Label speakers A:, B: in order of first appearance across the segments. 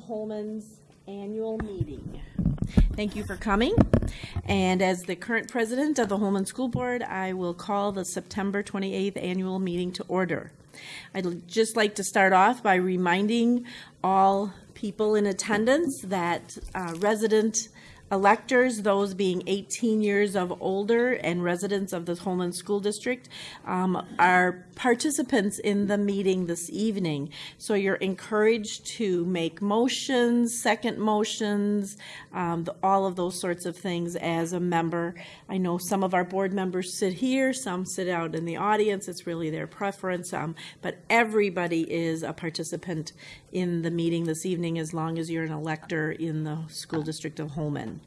A: Holmen's annual meeting. Thank you for coming. And as the current president of the Holmen School Board, I will call the September 28th annual meeting to order. I'd just like to start off by reminding all people in attendance that uh, resident electors, those being 18 years of older and residents of the Holmen School District, um, are participants in the meeting this evening. So you're encouraged to make motions, second motions, um, the, all of those sorts of things as a member. I know some of our board members sit here, some sit out in the audience. It's really their preference, um, but everybody is a participant in the meeting this evening as long as you're an elector in the school district of Holmen.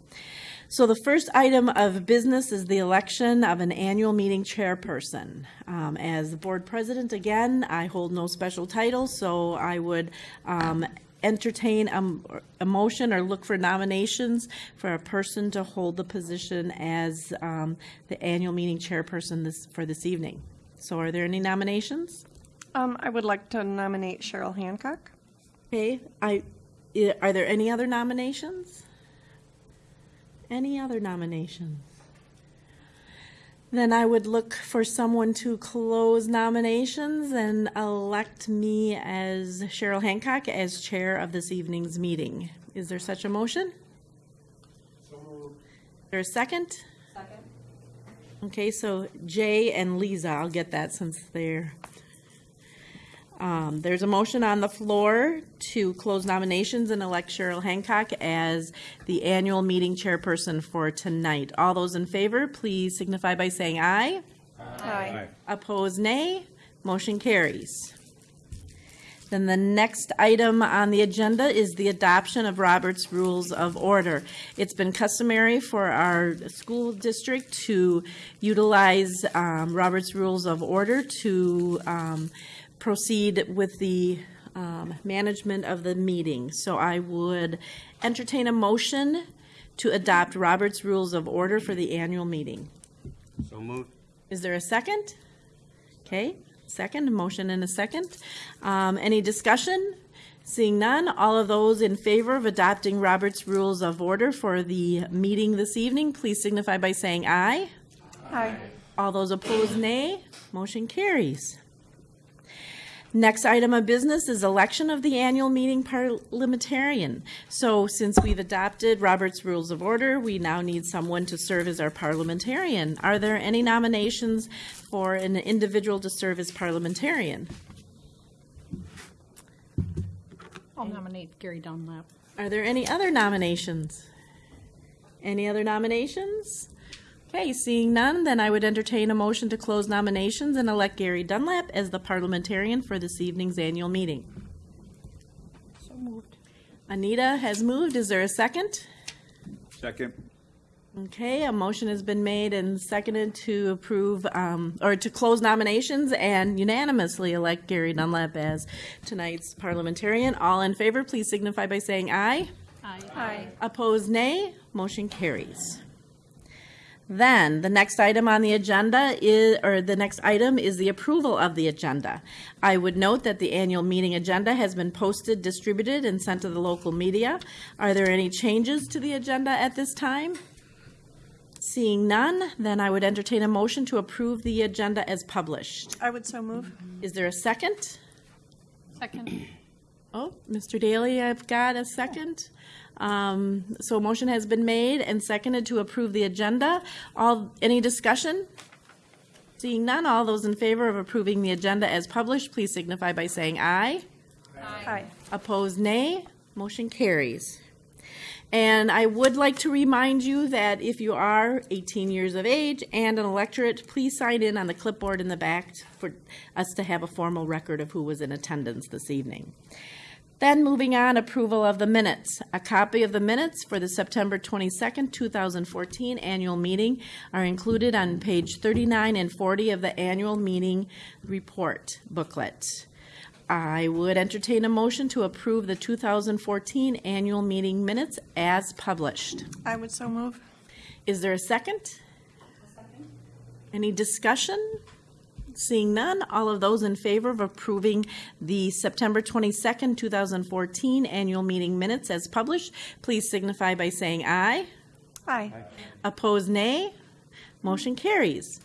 A: So the first item of business is the election of an annual meeting chairperson. Um, as the board president, again, I hold no special title, so I would um, entertain a, a, motion or look for nominations for a person to hold the position as um, the annual meeting chairperson this, for this evening. So are there any nominations?
B: Um, I would like to nominate Cheryl Hancock.
A: Okay, I, are there any other nominations? Any other nominations? Then I would look for someone to close nominations and elect me as Cheryl Hancock as chair of this evening's meeting. Is there such a motion? So moved. Is there a second? Second. Okay, so Jay and Lisa, I'll get that since they're um, there's a motion on the floor to close nominations and elect Cheryl Hancock as the annual meeting chairperson for tonight. All those in favor, please signify by saying aye.
B: Aye. aye.
A: Opposed, nay. Motion carries. Then the next item on the agenda is the adoption of Robert's Rules of Order. It's been customary for our school district to utilize um, Robert's Rules of Order to um, proceed with the um, management of the meeting. So I would entertain a motion to adopt Robert's Rules of Order for the annual meeting.
C: So moved.
A: Is there a second? Okay, second, motion and a second. Um, any discussion? Seeing none, all of those in favor of adopting Robert's Rules of Order for the meeting this evening, please signify by saying aye.
B: Aye.
A: All those opposed, nay. Motion carries. Next item of business is election of the annual meeting parliamentarian. So since we've adopted Robert's Rules of Order, we now need someone to serve as our parliamentarian. Are there any nominations for an individual to serve as parliamentarian?
D: I'll nominate Gary Dunlap.
A: Are there any other nominations? Any other nominations? Okay, seeing none, then I would entertain a motion to close nominations and elect Gary Dunlap as the parliamentarian for this evening's annual meeting.
D: So moved.
A: Anita has moved. Is there a second?
C: Second.
A: Okay, a motion has been made and seconded to approve um, or to close nominations and unanimously elect Gary Dunlap as tonight's parliamentarian. All in favor, please signify by saying aye.
D: Aye.
B: Aye.
A: Opposed, nay. Motion carries. Then the next item on the agenda is, or the next item is the approval of the agenda. I would note that the annual meeting agenda has been posted, distributed, and sent to the local media. Are there any changes to the agenda at this time? Seeing none, then I would entertain a motion to approve the agenda as published.
B: I would so move.
A: Is there a second?
D: Second.
A: Oh, Mr. Daly, I've got a second. Um, so a motion has been made and seconded to approve the agenda. All, any discussion? Seeing none, all those in favor of approving the agenda as published, please signify by saying aye.
B: Aye.
A: Opposed, nay. Motion carries. And I would like to remind you that if you are 18 years of age and an electorate, please sign in on the clipboard in the back for us to have a formal record of who was in attendance this evening. Then moving on, approval of the minutes. A copy of the minutes for the September 22nd, 2014 annual meeting are included on page 39 and 40 of the annual meeting report booklet. I would entertain a motion to approve the 2014 annual meeting minutes as published.
B: I would so move.
A: Is there a second? Any discussion? Seeing none, all of those in favor of approving the September 22nd, 2014 annual meeting minutes as published, please signify by saying aye.
B: Aye.
A: Opposed, nay. Motion carries.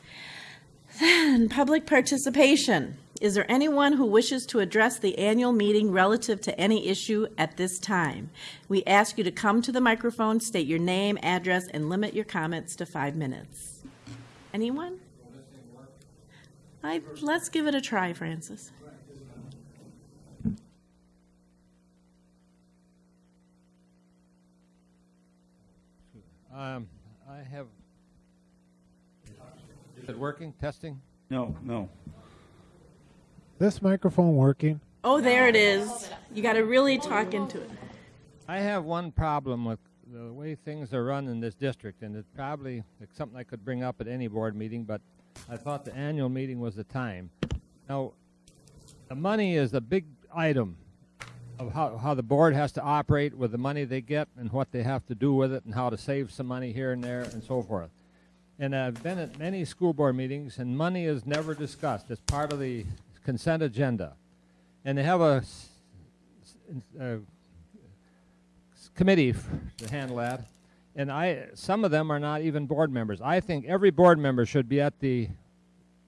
A: Then, public participation. Is there anyone who wishes to address the annual meeting relative to any issue at this time? We ask you to come to the microphone, state your name, address, and limit your comments to five minutes. Anyone? I, let's give it a try, Francis.
E: Um, I have. Is it working? Testing?
C: No, no.
F: This microphone working?
A: Oh, there it is. You got to really talk into it.
E: I have one problem with the way things are run in this district, and it's probably it's something I could bring up at any board meeting, but I thought the annual meeting was the time. Now, the money is a big item of how, how the board has to operate with the money they get and what they have to do with it and how to save some money here and there and so forth. And I've been at many school board meetings, and money is never discussed. It's part of the consent agenda. And they have a uh, committee to handle that. And I, some of them are not even board members. I think every board member should be at the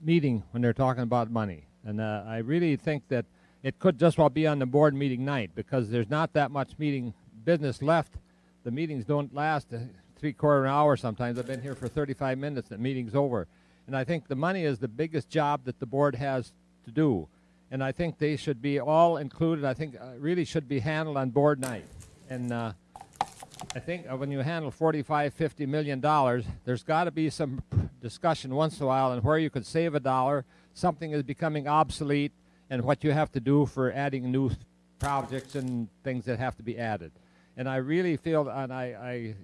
E: meeting when they're talking about money. And uh, I really think that it could just well be on the board meeting night because there's not that much meeting business left. The meetings don't last three quarter an hour sometimes. I've been here for 35 minutes. The meeting's over. And I think the money is the biggest job that the board has to do. And I think they should be all included. I think uh, really should be handled on board night. And uh, I think uh, when you handle 45, 50 million dollars, there's got to be some discussion once in a while on where you could save a dollar, something is becoming obsolete, and what you have to do for adding new projects and things that have to be added. And I really feel, and I,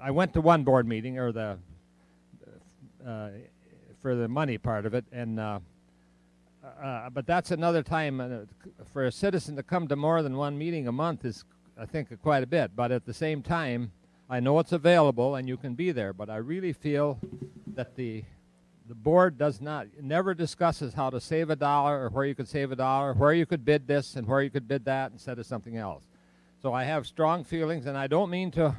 E: I, I went to one board meeting or the uh, for the money part of it, and uh, uh, but that's another time uh, for a citizen to come to more than one meeting a month is, I think, quite a bit. But at the same time, I know it's available and you can be there. But I really feel that the the board does not never discusses how to save a dollar or where you could save a dollar, where you could bid this and where you could bid that instead of something else. So I have strong feelings, and I don't mean to,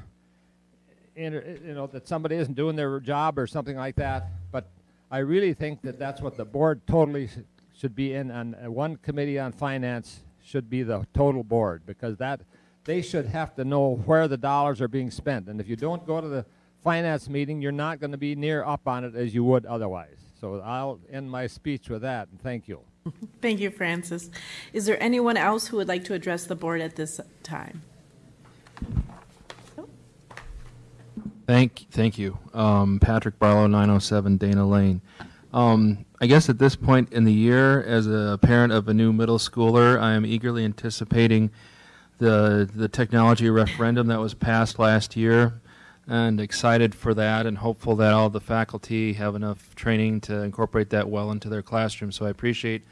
E: you know, that somebody isn't doing their job or something like that. But I really think that that's what the board totally sh- should be in. On uh, one committee on finance should be the total board because that they should have to know where the dollars are being spent. And if you don't go to the finance meeting, you're not going to be near up on it as you would otherwise. So I'll end my speech with that, and thank you.
A: Thank you, Francis. Is there anyone else who would like to address the board at this time?
G: Thank, thank you. Um, Patrick Barlow, 907 Dana Lane. Um, I guess at this point in the year, as a parent of a new middle schooler, I am eagerly anticipating the the technology referendum that was passed last year, and excited for that, and hopeful that all the faculty have enough training to incorporate that well into their classroom. So I appreciate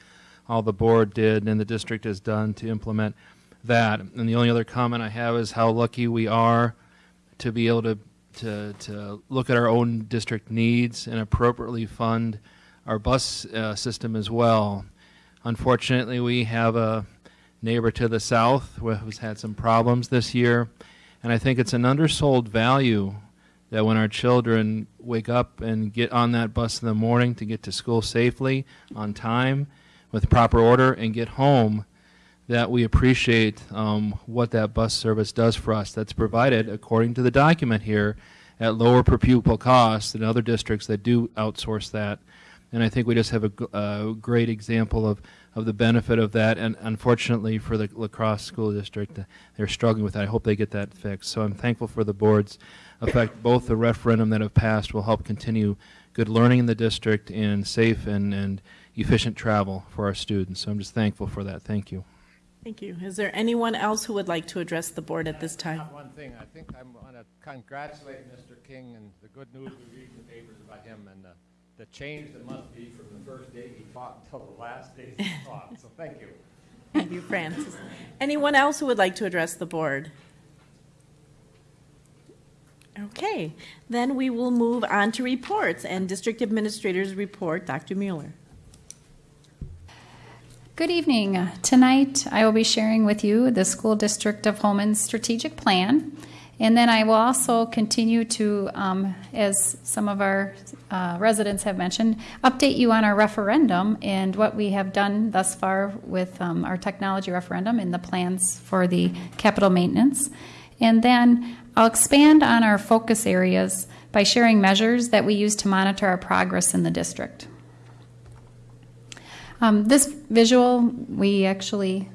G: all the board did and the district has done to implement that. And the only other comment I have is how lucky we are to be able to to, to look at our own district needs and appropriately fund our bus uh, system as well. Unfortunately, we have a neighbor to the south wh- who's had some problems this year, and I think it's an undersold value that when our children wake up and get on that bus in the morning to get to school safely, on time, with proper order, and get home, that we appreciate um, what that bus service does for us. That's provided, according to the document here, at lower per pupil cost than other districts that do outsource that. And I think we just have a great example of, of the benefit of that. And unfortunately for the La Crosse school district, uh, they're struggling with that. I hope they get that fixed. So I'm thankful for the board's effect. Both the referendum that have passed will help continue good learning in the district and safe and, and efficient travel for our students. So I'm just thankful for that. Thank you.
A: Thank you. Is there anyone else who would like to address the board at this time?
E: One thing, I think I want to congratulate Mr. King and the good news we read in the papers about him and the, the change that must be from the first day he fought until the last day he fought. So thank you.
A: Thank you, Francis. Anyone else who would like to address the board? Okay, then we will move on to reports and District Administrator's Report, Dr. Mueller.
H: Good evening. Tonight, I will be sharing with you the School District of Holmen's strategic plan. And then I will also continue to, um, as some of our uh, residents have mentioned, update you on our referendum and what we have done thus far with um, our technology referendum and the plans for the capital maintenance. And then I'll expand on our focus areas by sharing measures that we use to monitor our progress in the district. Um, this visual we actually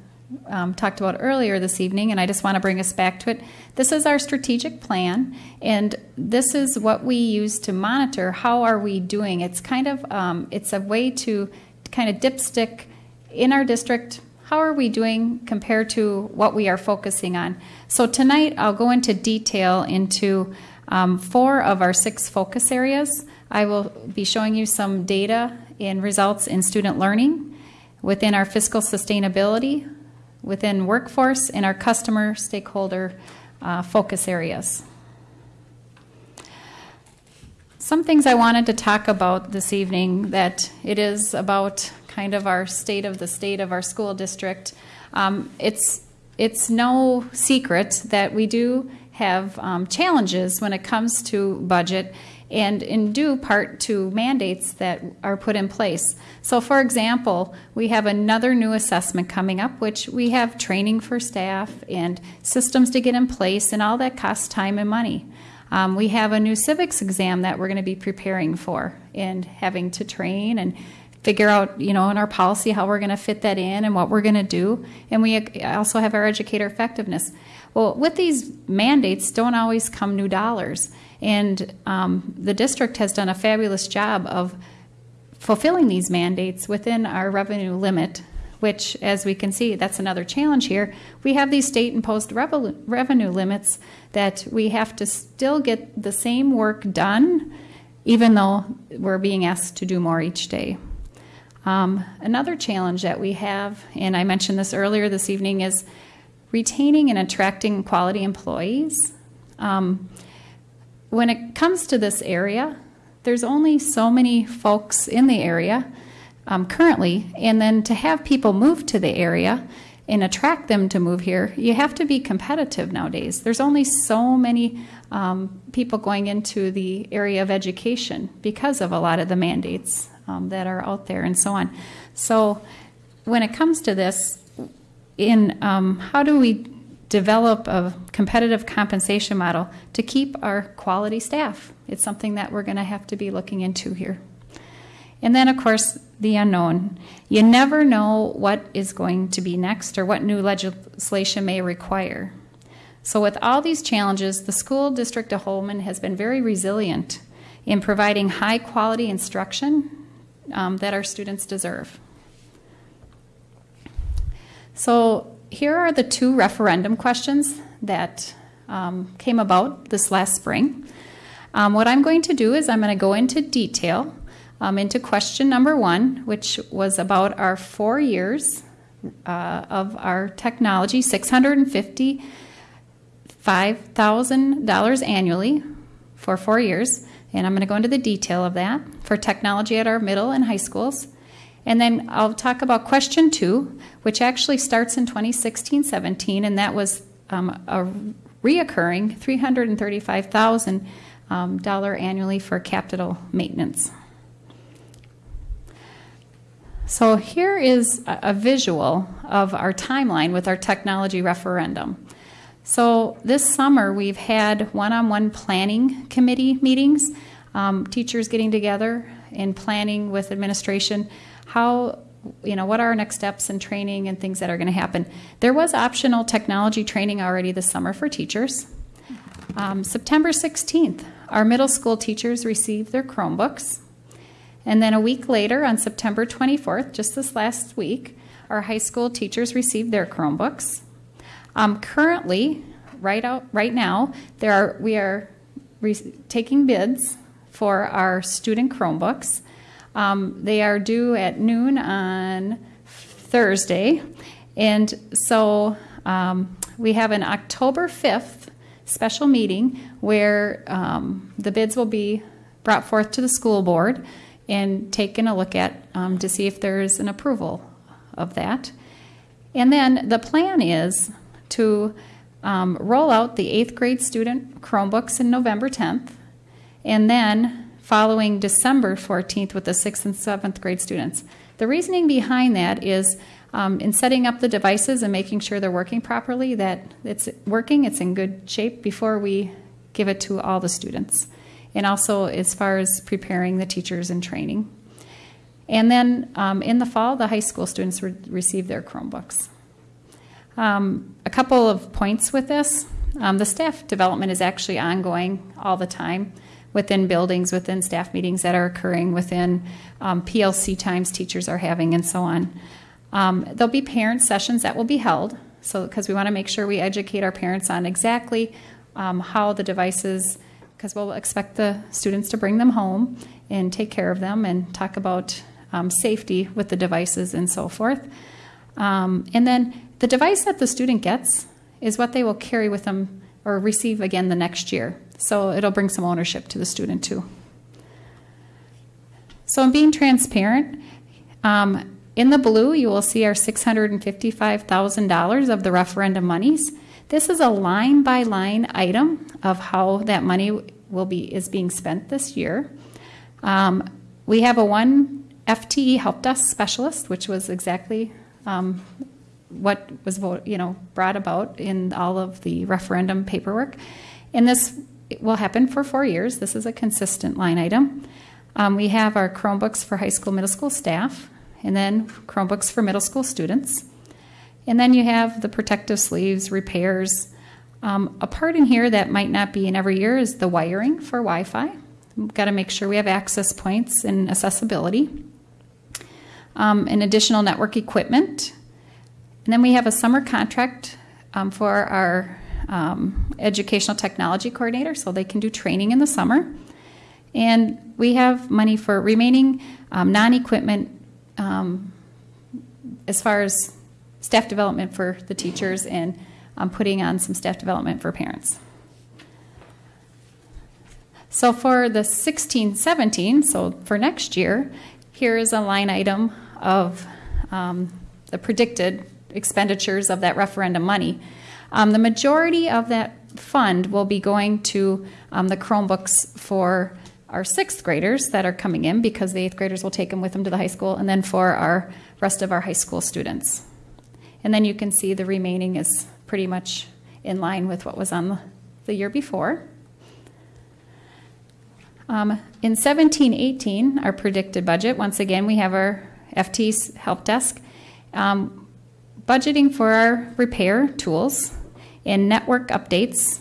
H: um, talked about earlier this evening, and I just want to bring us back to it. This is our strategic plan, and this is what we use to monitor how are we doing. It's kind of um, it's a way to kind of dipstick in our district. How are we doing compared to what we are focusing on? So tonight I'll go into detail into um, four of our six focus areas. I will be showing you some data and results in student learning, within our fiscal sustainability, within workforce, and our customer stakeholder uh, focus areas. Some things I wanted to talk about this evening that it is about kind of our state of the state of our school district. Um, it's it's no secret that we do have um, challenges when it comes to budget and in due part to mandates that are put in place. So, for example, we have another new assessment coming up, which we have training for staff and systems to get in place, and all that costs time and money. Um, we have a new civics exam that we're going to be preparing for and having to train and figure out, you know, in our policy how we're going to fit that in and what we're going to do. And we also have our educator effectiveness. Well, with these mandates, don't always come new dollars. And um, the district has done a fabulous job of fulfilling these mandates within our revenue limit, which, as we can see, that's another challenge here. We have these state imposed revenue limits that we have to still get the same work done, even though we're being asked to do more each day. Um, another challenge that we have, and I mentioned this earlier this evening, is retaining and attracting quality employees. Um, when it comes to this area, there's only so many folks in the area um, currently, and then to have people move to the area and attract them to move here, you have to be competitive nowadays. There's only so many um, people going into the area of education because of a lot of the mandates um, that are out there and so on. So, when it comes to this, in um, how do we develop a competitive compensation model to keep our quality staff. It's something that we're going to have to be looking into here. And then, of course, the unknown. You never know what is going to be next or what new legislation may require. So, with all these challenges, the school district of Holmen has been very resilient in providing high quality instruction um, that our students deserve. So, here are the two referendum questions that um, came about this last spring. Um, what I'm going to do is I'm going to go into detail um, into question number one, which was about our four years uh, of our technology, $655,000 annually for four years. And I'm going to go into the detail of that for technology at our middle and high schools. And then I'll talk about question two, which actually starts in 2016 17, and that was um, a reoccurring $335,000 um, annually for capital maintenance. So here is a, visual of our timeline with our technology referendum. So this summer we've had one-on-one planning committee meetings, um, teachers getting together and planning with administration how you know what are our next steps and training and things that are going to happen. There was optional technology training already this summer for teachers. Um, september 16th our middle school teachers received their chromebooks. And then a week later on september 24th just this last week our high school teachers received their chromebooks. Um, currently right out right now there are we are re- taking bids for our student chromebooks um, they are due at noon on Thursday. And so um, we have an October 5th special meeting where um, the bids will be brought forth to the school board and taken a look at um, to see if there is an approval of that. And then the plan is to um, roll out the eighth grade student Chromebooks in November 10th, and then following December 14th with the sixth and seventh grade students. The reasoning behind that is um, in setting up the devices and making sure they're working properly, that it's working, it's in good shape before we give it to all the students. And also as far as preparing the teachers and training. And then um, in the fall, the high school students re- receive their Chromebooks. Um, a couple of points with this. Um, the staff development is actually ongoing all the time within buildings, within staff meetings that are occurring, within um, PLC times teachers are having, and so on. Um, there'll be parent sessions that will be held, so because we want to make sure we educate our parents on exactly um, how the devices, because we'll expect the students to bring them home and take care of them and talk about um, safety with the devices and so forth. Um, and then the device that the student gets is what they will carry with them or receive again the next year. So it'll bring some ownership to the student too. So in being transparent, um, in the blue you will see our $655,000 of the referendum monies. This is a line by line item of how that money will be is being spent this year. Um, we have a one FTE help desk specialist, which was exactly um, what was you know brought about in all of the referendum paperwork. And this will happen for four years. This is a consistent line item. Um, we have our Chromebooks for high school, middle school staff, and then Chromebooks for middle school students. And then you have the protective sleeves, repairs. Um, a part in here that might not be in every year is the wiring for Wi Fi. We've got to make sure we have access points and accessibility. Um, and additional network equipment. And then we have a summer contract um, for our um, educational technology coordinator so they can do training in the summer. And we have money for remaining um, non equipment um, as far as staff development for the teachers and um, putting on some staff development for parents. So for the 16 17, so for next year, here is a line item of um, the predicted expenditures of that referendum money. Um, the majority of that fund will be going to um, the Chromebooks for our sixth graders that are coming in because the eighth graders will take them with them to the high school, and then for our rest of our high school students. And then you can see the remaining is pretty much in line with what was on the, year before. Um, in 1718, our predicted budget, once again, we have our FT's help desk, um, budgeting for our repair tools and network updates.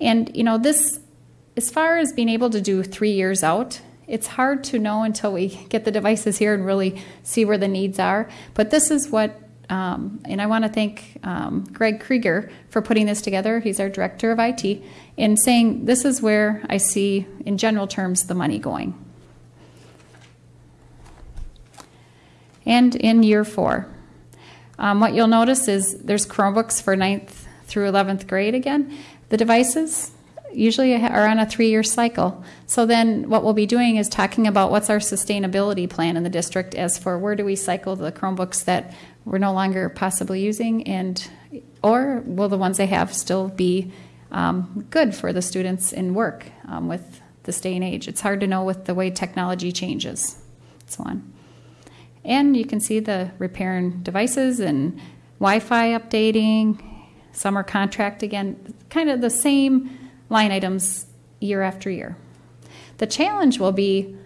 H: And, you know, this, as far as being able to do three years out, it's hard to know until we get the devices here and really see where the needs are. But this is what, um, and I want to thank um, Greg Krieger for putting this together. He's our director of IT, and saying this is where I see, in general terms, the money going. And in year four, um, what you'll notice is there's Chromebooks for 9th through 11th grade again. The devices usually are on a three year cycle. So then what we'll be doing is talking about what's our sustainability plan in the district as for where do we cycle the Chromebooks that we're no longer possibly using and or will the ones they have still be um, good for the students in work um, with this day and age. It's hard to know with the way technology changes. and So on. And you can see the repairing devices and Wi-Fi updating, summer contract again, kind of the same line items year after year. The challenge will be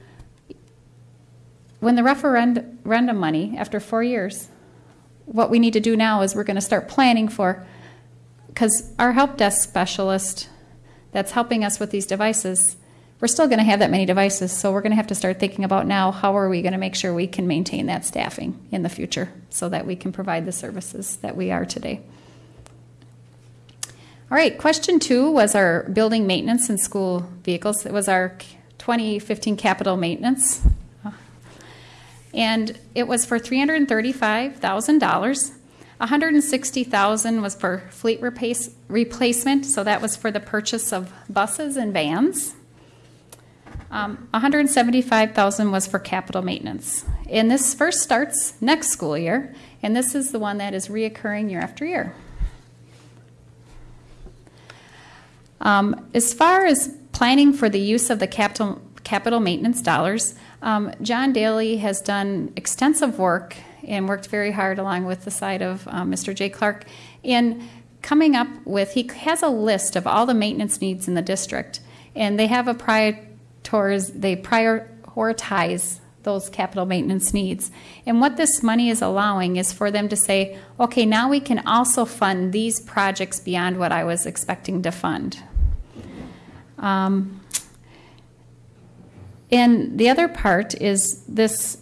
H: when the referendum money, after four years, what we need to do now is we're going to start planning for, because our help desk specialist that's helping us with these devices, we're still going to have that many devices, so we're going to have to start thinking about now how are we going to make sure we can maintain that staffing in the future so that we can provide the services that we are today. All right, question two was our building maintenance and school vehicles. It was our 2015 capital maintenance. And it was for $335,000. 160,000 was for fleet replace, replacement, so that was for the purchase of buses and vans. Um, 175,000 was for capital maintenance. And this first starts next school year, and this is the one that is reoccurring year after year. Um, as far as planning for the use of the capital, capital maintenance dollars, um, John Daly has done extensive work and worked very hard along with the side of um, Mr. J. Clark in coming up with, he has a list of all the maintenance needs in the district, and they have a priorities, they prioritize those capital maintenance needs. And what this money is allowing is for them to say, okay, now we can also fund these projects beyond what I was expecting to fund. Um, and the other part is this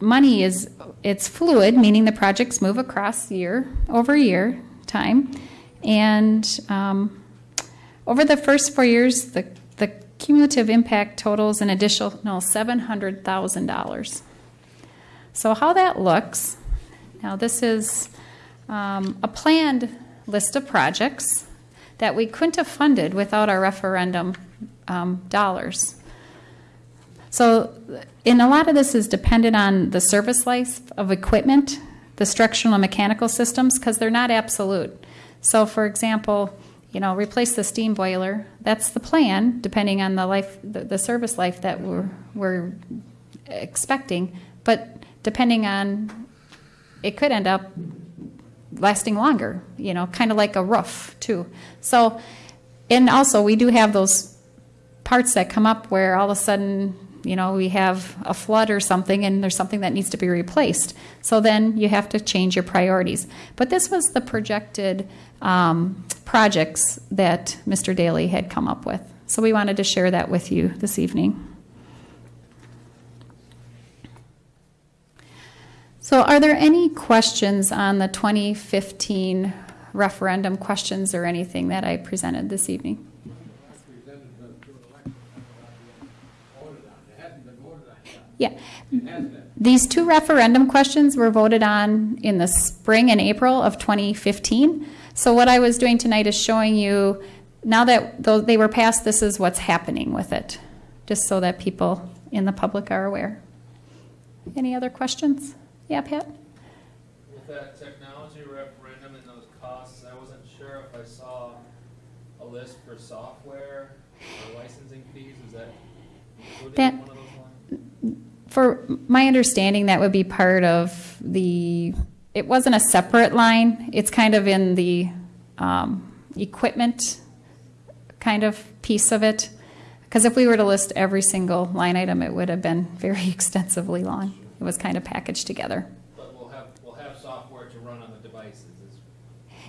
H: money is it's fluid, meaning the projects move across year over year time, and um, over the first four years, the the cumulative impact totals an additional seven hundred thousand dollars. So how that looks now, this is um, a planned list of projects that we couldn't have funded without our referendum um, dollars. So, and a lot of this is dependent on the service life of equipment, the structural and mechanical systems, because they're not absolute. So, for example, you know, replace the steam boiler. That's the plan, depending on the life, the, the service life that we're we're expecting. But depending on, it could end up lasting longer. You know, kind of like a roof too. So, and also we do have those parts that come up where all of a sudden you know we have a flood or something and there's something that needs to be replaced so then you have to change your priorities but this was the projected um, projects that mr daly had come up with so we wanted to share that with you this evening so are there any questions on the 2015 referendum questions or anything that i presented this evening Yeah. These two referendum questions were voted on in the spring and April of 2015. So what I was doing tonight is showing you, now that they were passed, this is what's happening with it, just so that people in the public are aware. Any other questions? Yeah, Pat?
G: With that technology referendum and those costs, I wasn't sure if I saw a list for software or licensing fees. Is that included
H: That-
G: in one of those lines?
H: For my understanding, that would be part of the, it wasn't a separate line. It's kind of in the um, equipment kind of piece of it. Because if we were to list every single line item, it would have been very extensively long. It was kind of packaged together.
G: But we'll have, we'll have software to run on the devices.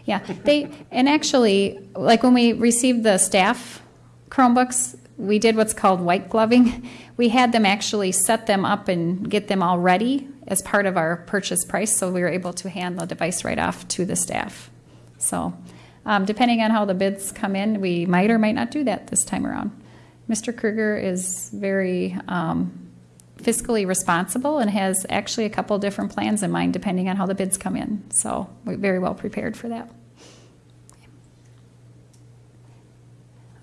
H: Yeah, they, and actually, like when we received the staff Chromebooks, we did what's called white gloving. We had them actually set them up and get them all ready as part of our purchase price, so we were able to hand the device right off to the staff. So, um, depending on how the bids come in, we might or might not do that this time around. Mr. Kruger is very um, fiscally responsible and has actually a couple different plans in mind depending on how the bids come in. So, we're very well prepared for that.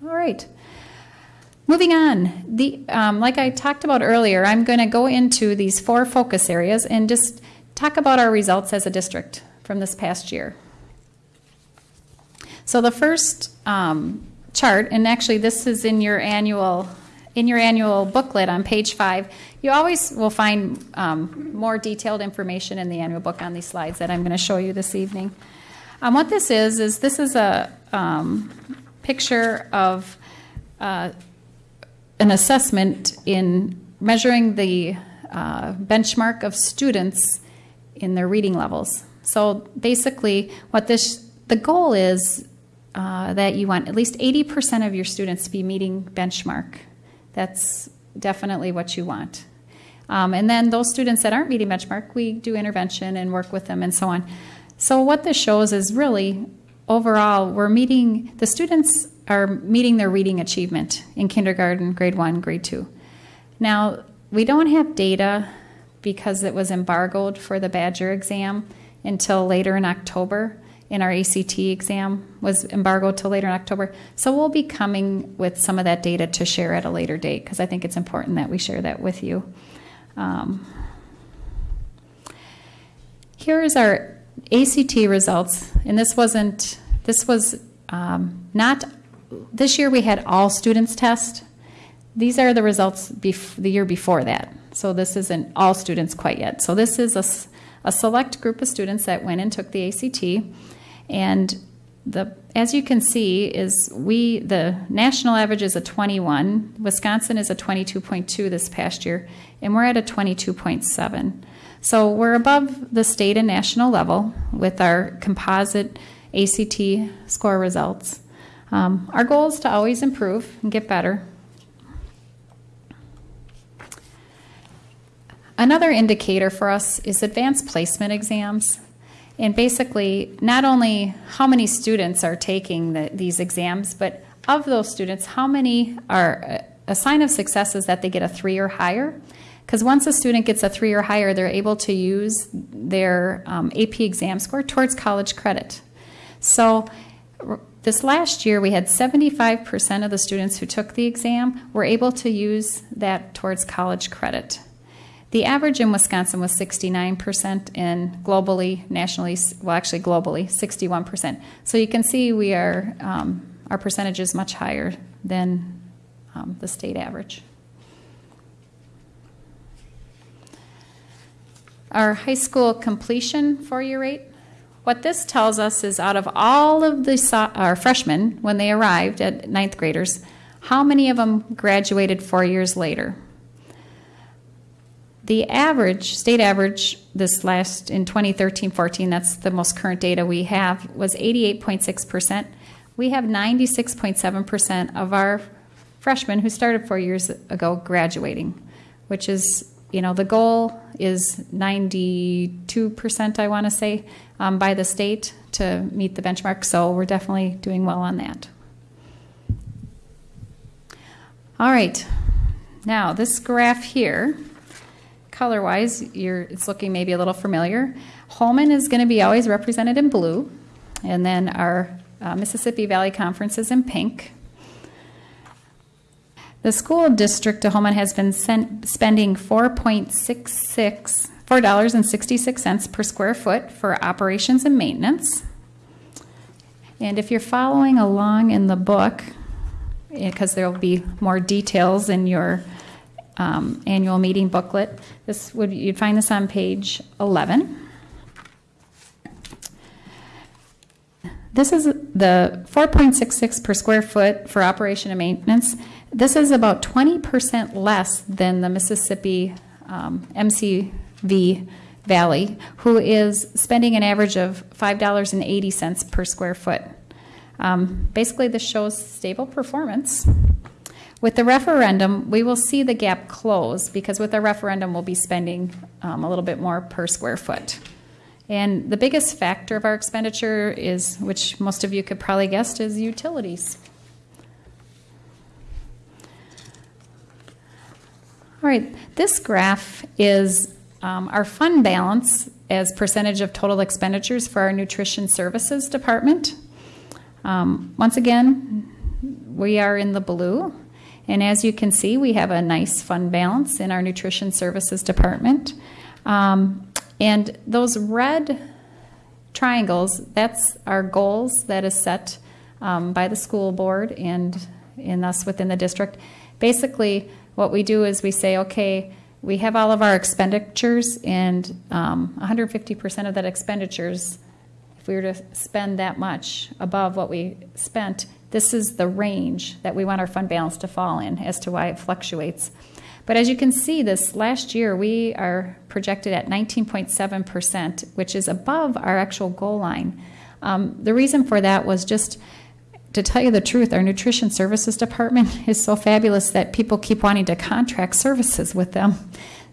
H: All right. Moving on, the um, like I talked about earlier, I'm going to go into these four focus areas and just talk about our results as a district from this past year. So the first um, chart, and actually this is in your annual in your annual booklet on page five. You always will find um, more detailed information in the annual book on these slides that I'm going to show you this evening. Um, what this is is this is a um, picture of uh, an assessment in measuring the uh, benchmark of students in their reading levels. So basically, what this the goal is uh, that you want at least 80% of your students to be meeting benchmark. That's definitely what you want. Um, and then those students that aren't meeting benchmark, we do intervention and work with them and so on. So what this shows is really overall we're meeting the students are meeting their reading achievement in kindergarten, grade one, grade two. Now, we don't have data because it was embargoed for the Badger exam until later in October. And our ACT exam was embargoed till later in October. So we'll be coming with some of that data to share at a later date because I think it's important that we share that with you. Um, here is our ACT results, and this wasn't, this was um, not, this year we had all students test. These are the results the year before that. So this isn't all students quite yet. So this is a, a select group of students that went and took the ACT. And the, as you can see, is we, the national average is a 21. Wisconsin is a 22.2 this past year, and we're at a 22.7. So we're above the state and national level with our composite ACT score results. Um, our goal is to always improve and get better. Another indicator for us is advanced placement exams. And basically, not only how many students are taking the, these exams, but of those students, how many are a sign of success is that they get a three or higher. Because once a student gets a three or higher, they're able to use their um, AP exam score towards college credit. So this last year, we had 75% of the students who took the exam were able to use that towards college credit. The average in Wisconsin was 69%, and globally, nationally, well, actually globally, 61%. So you can see we are, um, our percentage is much higher than um, the state average. Our high school completion four-year rate, what this tells us is out of all of the so- our freshmen, when they arrived at ninth graders, how many of them graduated four years later? The average, state average, this last in 2013 14, that's the most current data we have, was 88.6%. We have 96.7% of our freshmen who started four years ago graduating, which is, you know, the goal is 92%, I want to say, um, by the state to meet the benchmark. So we're definitely doing well on that. All right. Now, this graph here color wise, it's looking maybe a little familiar. Holmen is going to be always represented in blue, and then our uh, Mississippi Valley Conference is in pink. The school district of Holmen has been sent, spending 4.66 $4.66 per square foot for operations and maintenance. And if you're following along in the book, because there will be more details in your um, annual meeting booklet. This would you'd find this on page 11. This is the 4.66 per square foot for operation and maintenance. This is about 20% less than the Mississippi um, MCV Valley, who is spending an average of $5.80 per square foot. Um, basically, this shows stable performance. With the referendum, we will see the gap close because with the referendum, we'll be spending um, a little bit more per square foot. And the biggest factor of our expenditure is, which most of you could probably guess, is utilities. All right, this graph is um, our fund balance as percentage of total expenditures for our nutrition services department. Um, once again, we are in the blue. And as you can see, we have a nice fund balance in our nutrition services department. Um, and those red triangles, that's our goals that is set um, by the school board and in us within the district. Basically, what we do is we say, okay, we have all of our expenditures, and um, 150% of that expenditures, if we were to spend that much above what we spent, this is the range that we want our fund balance to fall in as to why it fluctuates. But as you can see, this last year we are projected at 19.7%, which is above our actual goal line. Um, the reason for that was just to tell you the truth, our nutrition services department is so fabulous that people keep wanting to contract services with them.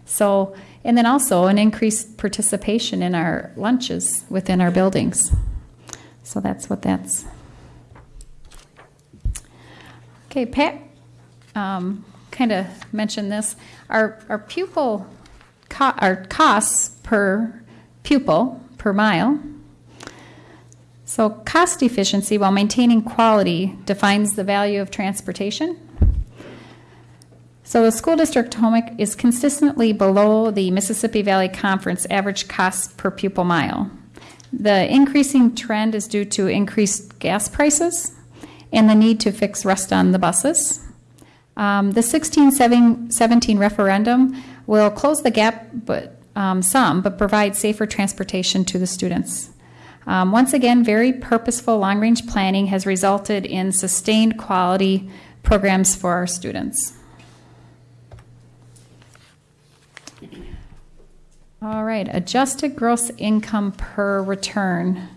H: So, and then also an increased participation in our lunches within our buildings. So that's what that's. Okay, Pat um, kind of mentioned this. Our, our pupil, co- our costs per pupil per mile. So, cost efficiency while maintaining quality defines the value of transportation. So, the school district Homick is consistently below the Mississippi Valley Conference average cost per pupil mile. The increasing trend is due to increased gas prices and the need to fix rust on the buses. Um, the 1617 referendum will close the gap, but um, some, but provide safer transportation to the students. Um, once again, very purposeful long range planning has resulted in sustained quality programs for our students. All right, adjusted gross income per return.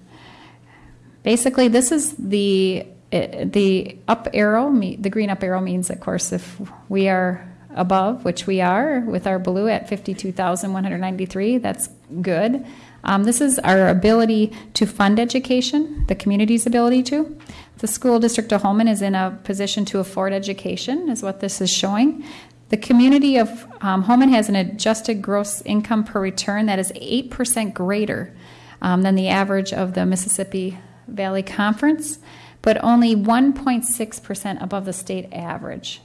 H: Basically, this is the eh, the up arrow. The green up arrow means, of course, if we are above, which we are, with our blue at fifty-two thousand one hundred ninety-three. That's good. Um, this is our ability to fund education, the community's ability to. The school district of Holmen is in a position to afford education, is what this is showing. The community of um, Holmen has an adjusted gross income per return that is 8% greater um, than the average of the Mississippi Valley Conference, but only 1.6% above the state average.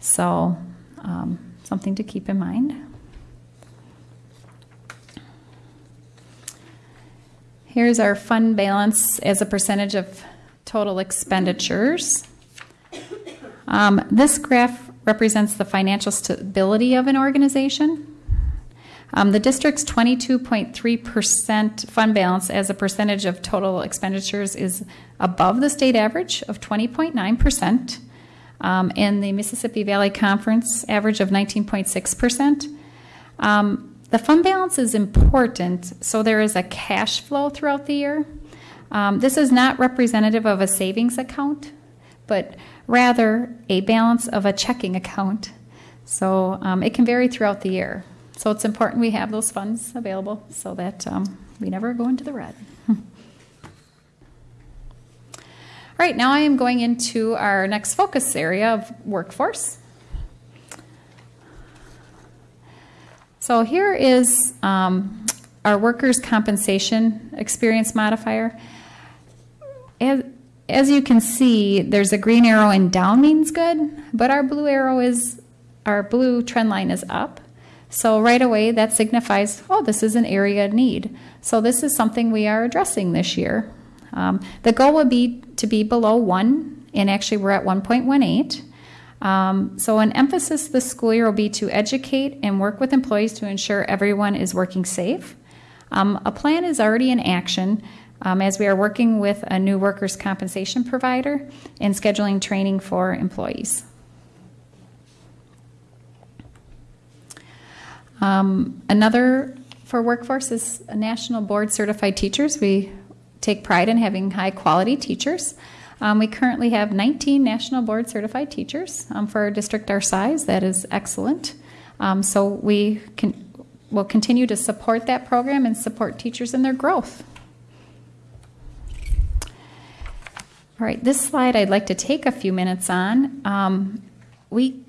H: So, um, something to keep in mind. Here's our fund balance as a percentage of total expenditures. Um, this graph represents the financial stability of an organization. Um, the district's 22.3% fund balance as a percentage of total expenditures is above the state average of 20.9%, um, and the Mississippi Valley Conference average of 19.6%. Um, the fund balance is important, so there is a cash flow throughout the year. Um, this is not representative of a savings account, but rather a balance of a checking account. So um, it can vary throughout the year. So it's important we have those funds available so that um, we never go into the red. All right, now I am going into our next focus area of workforce. So here is um, our workers' compensation experience modifier. As, as you can see, there's a green arrow and down means good, but our blue arrow is, our blue trend line is up. So right away, that signifies, oh, this is an area of need. So this is something we are addressing this year. Um, the goal would be to be below one, and actually we're at 1.18. Um, so, an emphasis this school year will be to educate and work with employees to ensure everyone is working safe. Um, a plan is already in action um, as we are working with a new workers' compensation provider and scheduling training for employees. Um, another for workforce is national board certified teachers. We take pride in having high quality teachers. Um, we currently have 19 national board certified teachers um, for a district our size. That is excellent. Um, so we can will continue to support that program and support teachers in their growth. All right, this slide I'd like to take a few minutes on. Um, we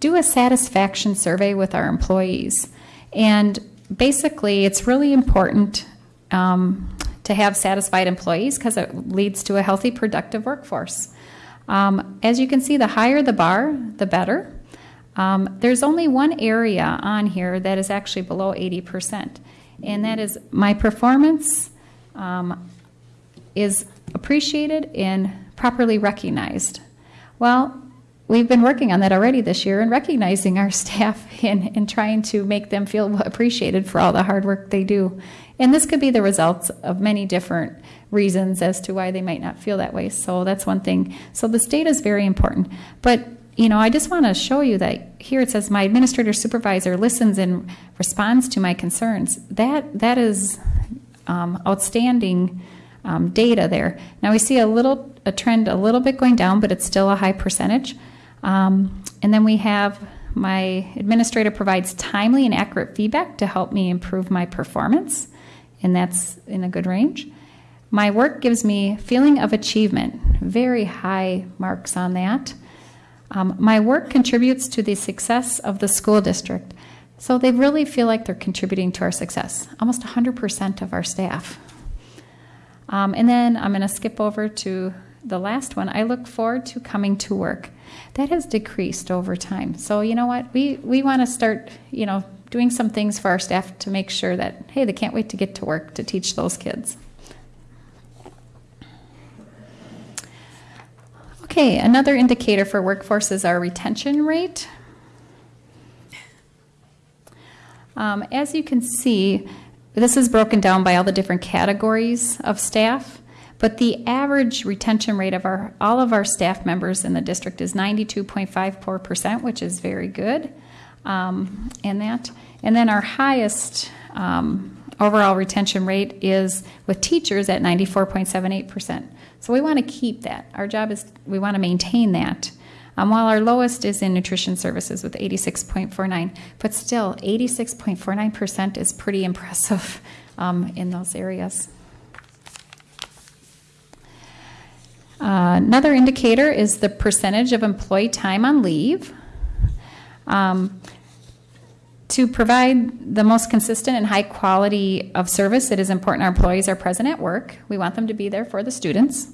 H: do a satisfaction survey with our employees, and basically, it's really important um, to have satisfied employees because it leads to a healthy, productive workforce. Um, as you can see, the higher the bar, the better. Um, there's only one area on here that is actually below 80%, and that is my performance um, is appreciated and properly recognized. Well, we've been working on that already this year and recognizing our staff and, and trying to make them feel appreciated for all the hard work they do. And this could be the results of many different reasons as to why they might not feel that way. So that's one thing. So this data is very important. But you know, I just want to show you that here it says my administrator supervisor listens and responds to my concerns. That that is um, outstanding um, data there. Now we see a little a trend a little bit going down, but it's still a high percentage. Um, and then we have my administrator provides timely and accurate feedback to help me improve my performance, and that's in a good range. My work gives me feeling of achievement, very high marks on that. Um, my work contributes to the success of the school district. So they really feel like they're contributing to our success, almost 100% of our staff. Um, and then I'm going to skip over to the last one. I look forward to coming to work. That has decreased over time. So you know what? We we want to start, you know, doing some things for our staff to make sure that hey, they can't wait to get to work to teach those kids. Okay, another indicator for workforce is our retention rate. Um, as you can see, this is broken down by all the different categories of staff, but the average retention rate of our all of our staff members in the district is 92.54%, which is very good um, in that. And then our highest um, overall retention rate is with teachers at 94.78%. So we want to keep that. Our job is we want to maintain that. Um, while our lowest is in nutrition services with 86.49, but still 86.49% is pretty impressive um, in those areas. Uh, another indicator is the percentage of employee time on leave. Um, to provide the most consistent and high quality of service, it is important our employees are present at work. We want them to be there for the students.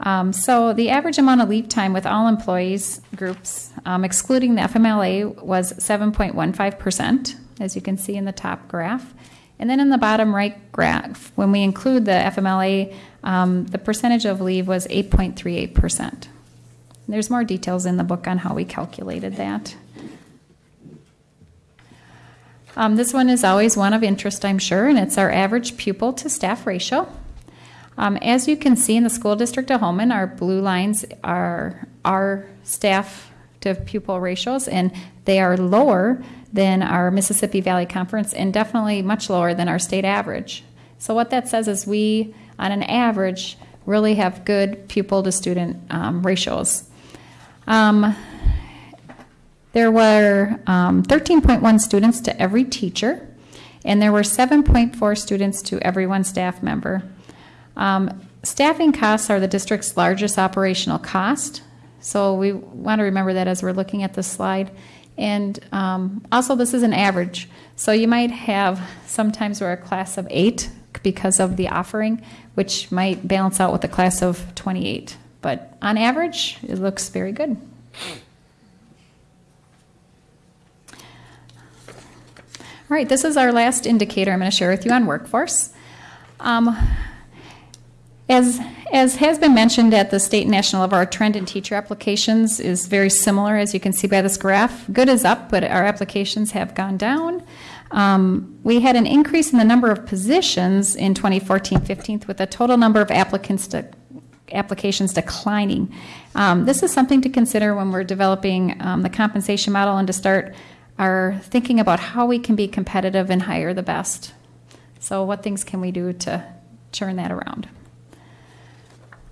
H: Um, so the average amount of leave time with all employees groups, um, excluding the FMLA, was 7.15%, as you can see in the top graph. And then in the bottom right graph, when we include the FMLA, um, the percentage of leave was 8.38%. There's more details in the book on how we calculated that. Um, this one is always one of interest, I'm sure, and it's our average pupil to staff ratio. Um, as you can see in the school district of Holmen, our blue lines are our staff to pupil ratios, and they are lower than our Mississippi Valley Conference and definitely much lower than our state average. So, what that says is we, on an average, really have good pupil to student um, ratios. Um, there were um, 13.1 students to every teacher, and there were 7.4 students to every one staff member. Um, staffing costs are the district's largest operational cost, so we want to remember that as we're looking at this slide. And um, also, this is an average, so you might have sometimes we're a class of eight because of the offering, which might balance out with a class of 28. But on average, it looks very good. All right, this is our last indicator I'm going to share with you on workforce. Um, as, as has been mentioned at the state and national level, our trend in teacher applications is very similar, as you can see by this graph. Good is up, but our applications have gone down. Um, we had an increase in the number of positions in 2014-15 with the total number of applicants applications declining. Um, this is something to consider when we're developing um, the compensation model and to start our thinking about how we can be competitive and hire the best. So what things can we do to turn that around?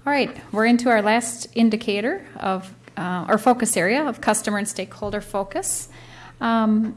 H: All right, we're into our last indicator of uh, our focus area of customer and stakeholder focus. Um,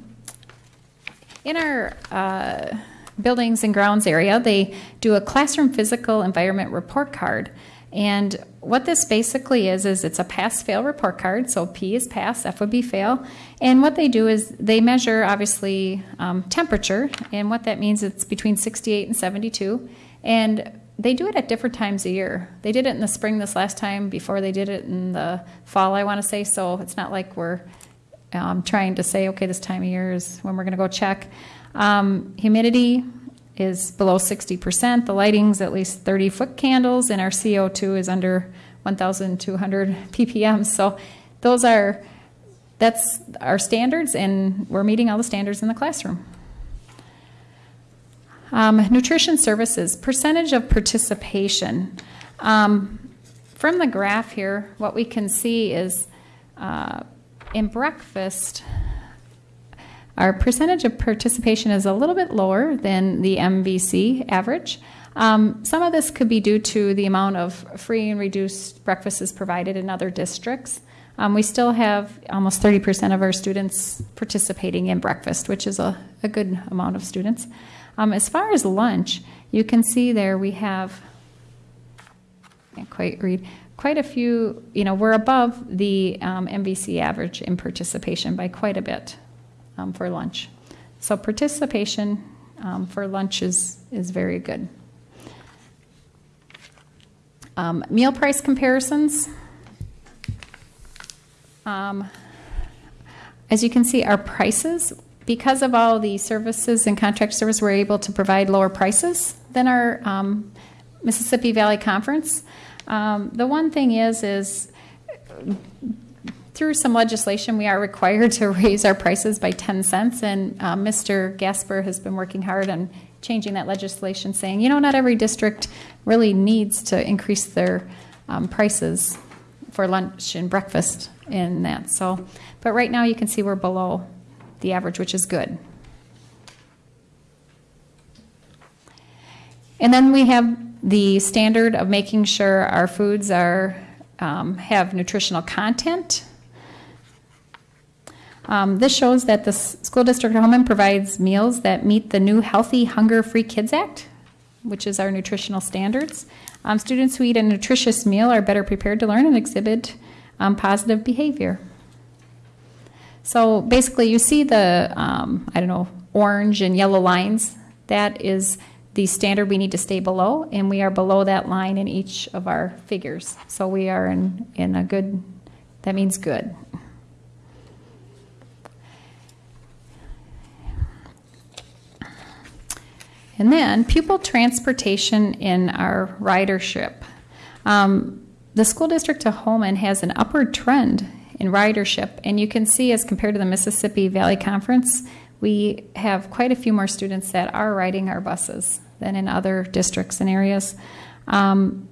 H: in our uh, buildings and grounds area, they do a classroom physical environment report card. And what this basically is, is it's a pass fail report card. So P is pass, F would be fail. And what they do is they measure, obviously, um, temperature. And what that means, it's between 68 and 72. And they do it at different times a year. They did it in the spring this last time before they did it in the fall, I want to say. So it's not like we're um, trying to say, okay, this time of year is when we're going to go check. Um, humidity is below 60%. The lighting's at least 30 foot candles, and our CO2 is under 1,200 ppm. So those are that's our standards, and we're meeting all the standards in the classroom. Um, nutrition services, percentage of participation. Um, from the graph here, what we can see is uh, in breakfast, our percentage of participation is a little bit lower than the MVC average. Um, some of this could be due to the amount of free and reduced breakfasts provided in other districts. Um, we still have almost 30% of our students participating in breakfast, which is a, a good amount of students. Um, as far as lunch, you can see there we have, can't quite read, quite a few, you know, we're above the um, MVC average in participation by quite a bit um, for lunch. So participation um, for lunch is, is very good. Um, meal price comparisons. Um, as you can see, our prices, because of all the services and contract service, we're able to provide lower prices than our um, Mississippi Valley Conference. Um, the one thing is, is through some legislation, we are required to raise our prices by 10 cents, and uh, Mr. Gasper has been working hard on changing that legislation, saying, you know, not every district really needs to increase their um, prices for lunch and breakfast in that. So, but right now you can see we're below the average, which is good. And then we have the standard of making sure our foods are um, have nutritional content. Um, this shows that the school district of Holmen provides meals that meet the new Healthy Hunger Free Kids Act, which is our nutritional standards. Um, students who eat a nutritious meal are better prepared to learn and exhibit um, positive behavior. So basically, you see the, um, I don't know, orange and yellow lines. That is the standard we need to stay below, and we are below that line in each of our figures. So we are in, in a good, that means good. And then pupil transportation in our ridership. Um, the school district of Holmen has an upward trend in ridership, and you can see as compared to the Mississippi Valley Conference, we have quite a few more students that are riding our buses than in other districts and areas. Um,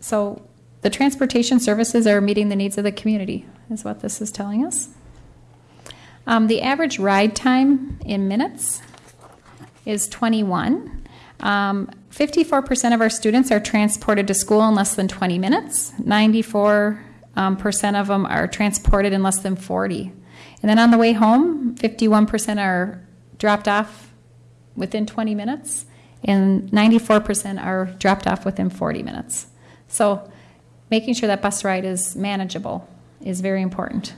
H: so the transportation services are meeting the needs of the community, is what this is telling us. Um, the average ride time in minutes is 21. Um, 54% of our students are transported to school in less than 20 minutes. 94% um, percent of them are transported in less than 40. And then on the way home, 51% are dropped off within 20 minutes, and 94% are dropped off within 40 minutes. So making sure that bus ride is manageable is very important.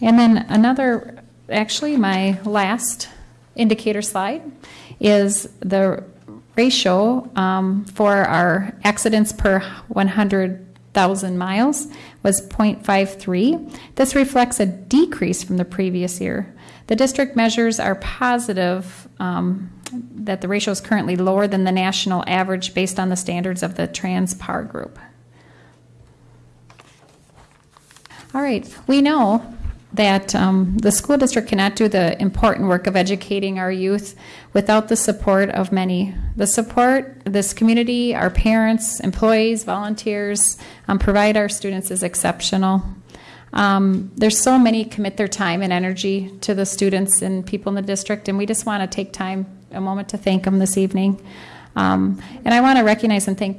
H: And then another, actually, my last indicator slide is the ratio um, for our accidents per 100,000 miles was 0.53. This reflects a decrease from the previous year. The district measures are positive um, that the ratio is currently lower than the national average based on the standards of the TransPAR group. All right, we know that um, the school district cannot do the important work of educating our youth without the support of many. The support this community, our parents, employees, volunteers um, provide our students is exceptional. Um, there's so many commit their time and energy to the students and people in the district, and we just want to take time, a moment to thank them this evening. Um, and I want to recognize and thank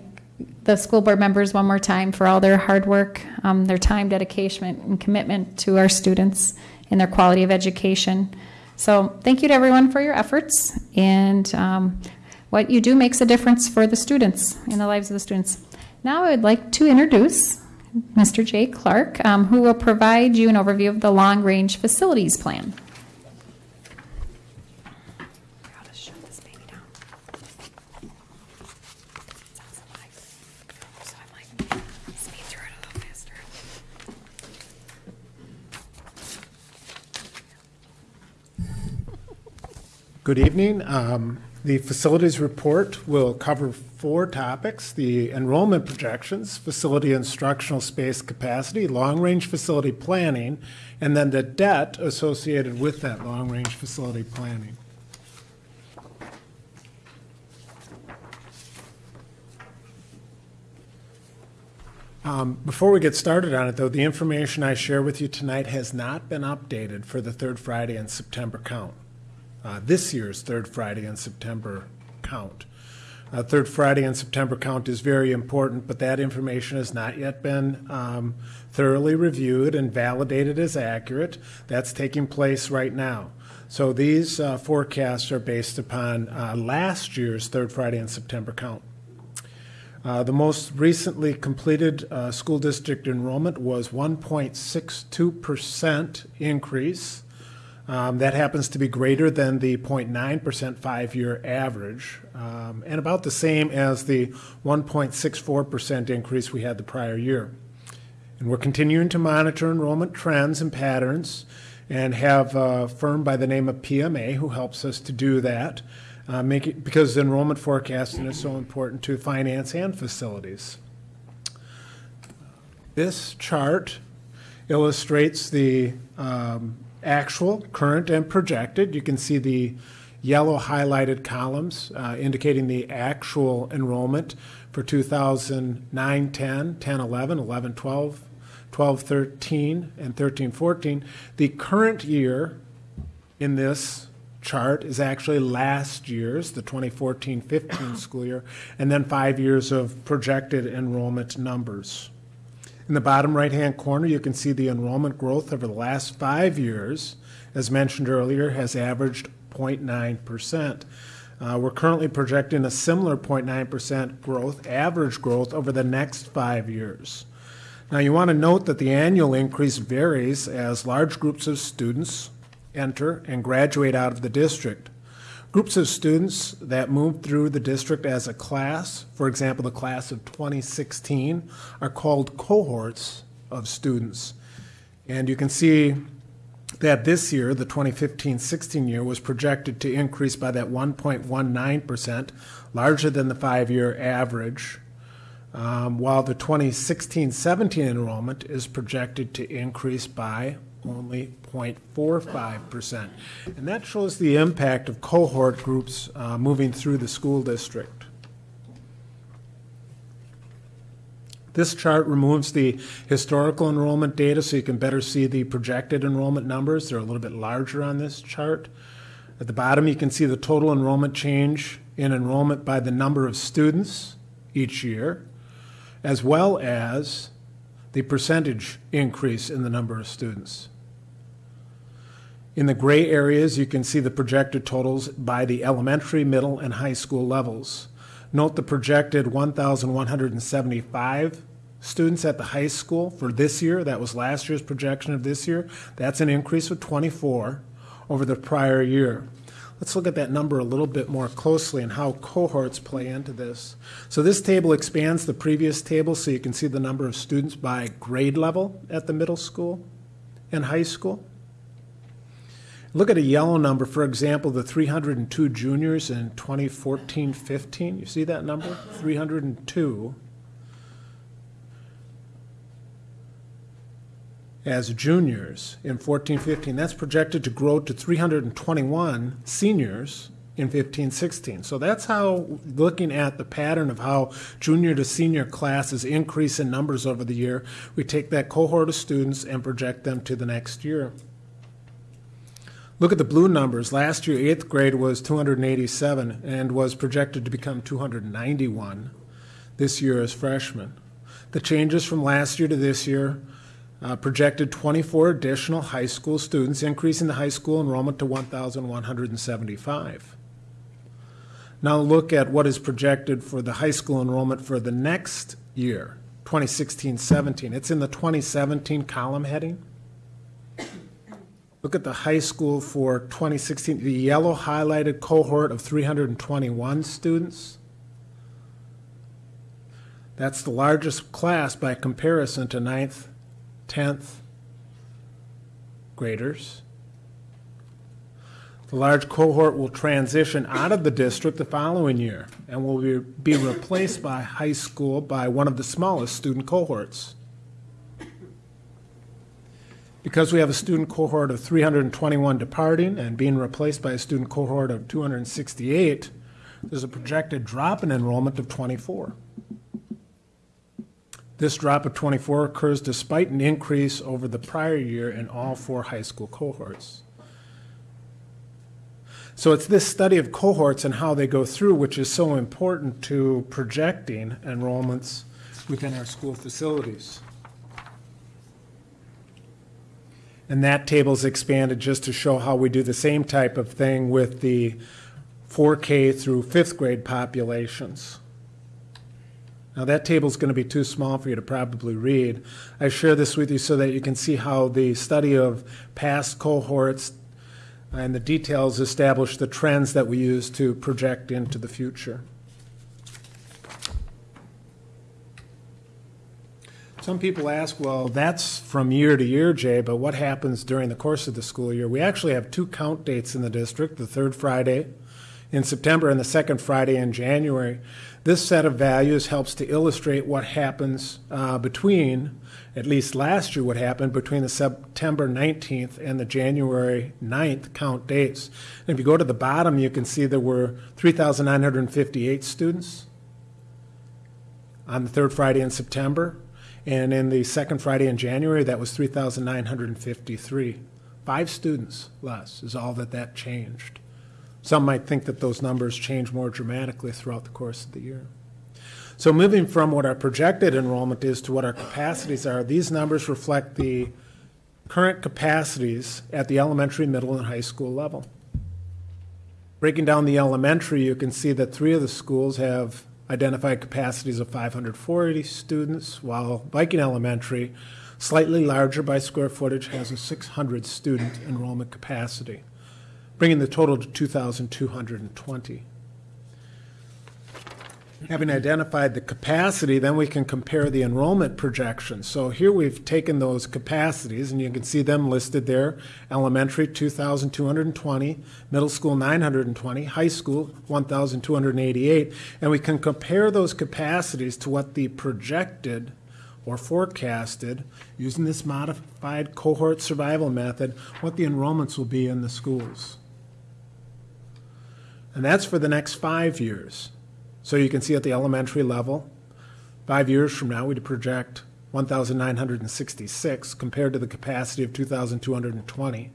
H: the school board members one more time for all their hard work, um, their time, dedication, and commitment to our students and their quality of education. So thank you to everyone for your efforts, and um, what you do makes a difference for the students in the lives of the students. Now I would like to introduce Mr. Jay Clark, um, who will provide you an overview of the long-range facilities plan. Gotta shut this baby down. Sounds like- so I'm like, speed through it a little faster.
F: Good evening. Um, The facilities report will cover four topics, the enrollment projections, facility instructional space capacity, long-range facility planning, and then the debt associated with that long-range facility planning. Um, Before we get started on it, though, the information I share with you tonight has not been updated for the third Friday in September count uh, this year's third Friday in September count. Uh, third Friday in September count is very important, but that information has not yet been um, thoroughly reviewed and validated as accurate. That's taking place right now. So these uh, forecasts are based upon uh, last year's third Friday in September count. Uh, the most recently completed uh, school district enrollment was 1.62% increase Um, that happens to be greater than the 0.9% five-year average, um, and about the same as the 1.64% increase we had the prior year. And we're continuing to monitor enrollment trends and patterns and have a firm by the name of PMA who helps us to do that, uh, make it, because enrollment forecasting is so important to finance and facilities. This chart illustrates the um, actual, current, and projected. You can see the yellow highlighted columns uh, indicating the actual enrollment for 2009 10, 10 11, 11 12, 12 13, and 13 14. The current year in this chart is actually last year's, the 2014 15 school year, and then five years of projected enrollment numbers. In the bottom right-hand corner, you can see the enrollment growth over the last five years, as mentioned earlier, has averaged 0.9%. Uh, we're currently projecting a similar 0.9% growth, average growth, over the next five years. Now, you want to note that the annual increase varies as large groups of students enter and graduate out of the district. Groups of students that move through the district as a class, for example, the class of 2016, are called cohorts of students. And you can see that this year, the 2015 16 year, was projected to increase by that 1.19%, larger than the five year average, um, while the 2016 17 enrollment is projected to increase by only 0.45%. And that shows the impact of cohort groups uh, moving through the school district. This chart removes the historical enrollment data so you can better see the projected enrollment numbers. They're a little bit larger on this chart. At the bottom, you can see the total enrollment change in enrollment by the number of students each year, as well as the percentage increase in the number of students. In the gray areas, you can see the projected totals by the elementary, middle, and high school levels. Note the projected 1,175 students at the high school for this year. That was last year's projection of this year. That's an increase of 24 over the prior year. Let's look at that number a little bit more closely and how cohorts play into this. So this table expands the previous table so you can see the number of students by grade level at the middle school and high school. Look at a yellow number, for example, the 302 juniors in 2014 15. You see that number? 302. As juniors in 14 15. That's projected to grow to 321 seniors in 15 16. So that's how, looking at the pattern of how junior to senior classes increase in numbers over the year, we take that cohort of students and project them to the next year. Look at the blue numbers. Last year, eighth grade was 287 and was projected to become 291 this year as freshmen. The changes from last year to this year uh, projected 24 additional high school students, increasing the high school enrollment to 1,175. Now look at what is projected for the high school enrollment for the next year, 2016 17. It's in the 2017 column heading. Look at the high school for 2016, the yellow highlighted cohort of 321 students. That's the largest class by comparison to 9th, 10th graders. The large cohort will transition out of the district the following year and will be, be replaced by high school by one of the smallest student cohorts. Because we have a student cohort of 321 departing and being replaced by a student cohort of 268, there's a projected drop in enrollment of 24. This drop of 24 occurs despite an increase over the prior year in all four high school cohorts. So it's this study of cohorts and how they go through which is so important to projecting enrollments within our school facilities. And that table's expanded just to show how we do the same type of thing with the 4K through fifth grade populations. Now that table's going to be too small for you to probably read. I share this with you so that you can see how the study of past cohorts and the details establish the trends that we use to project into the future. Some people ask, well, that's from year to year, Jay, but what happens during the course of the school year? We actually have two count dates in the district the third Friday in September and the second Friday in January. This set of values helps to illustrate what happens uh, between, at least last year, what happened between the September 19th and the January 9th count dates. And if you go to the bottom, you can see there were 3,958 students on the third Friday in September. And in the second Friday in January, that was 3,953. Five students less is all that that changed. Some might think that those numbers change more dramatically throughout the course of the year. So moving from what our projected enrollment is to what our capacities are, these numbers reflect the current capacities at the elementary, middle, and high school level. Breaking down the elementary, you can see that three of the schools have identified capacities of 540 students, while Viking Elementary, slightly larger by square footage, has a 600 student enrollment capacity, bringing the total to 2,220. Having identified the capacity, then we can compare the enrollment projections. So here we've taken those capacities, and you can see them listed there. Elementary, 2,220, middle school, 920, high school, 1,288. And we can compare those capacities to what the projected or forecasted, using this modified cohort survival method, what the enrollments will be in the schools. And that's for the next five years. So you can see at the elementary level, five years from now, we'd project 1,966 compared to the capacity of 2,220.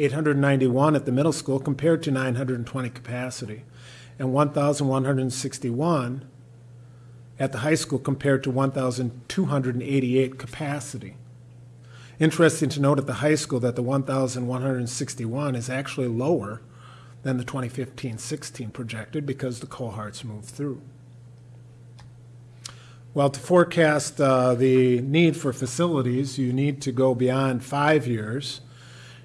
F: 891 at the middle school compared to 920 capacity, and 1,161 at the high school compared to 1,288 capacity. Interesting to note at the high school that the 1,161 is actually lower than the 2015-16 projected because the cohorts moved through. Well, to forecast uh, the need for facilities, you need to go beyond five years,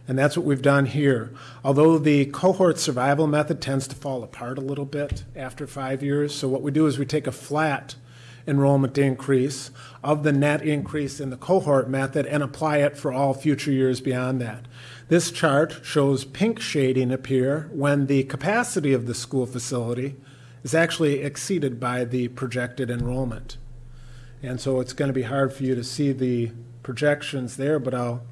F: and that's what we've done here. Although the cohort survival method tends to fall apart a little bit after five years, so what we do is we take a flat enrollment increase of the net increase in the cohort method and apply it for all future years beyond that. This chart shows pink shading appear when the capacity of the school facility is actually exceeded by the projected enrollment. And so it's going to be hard for you to see the projections there, but I'll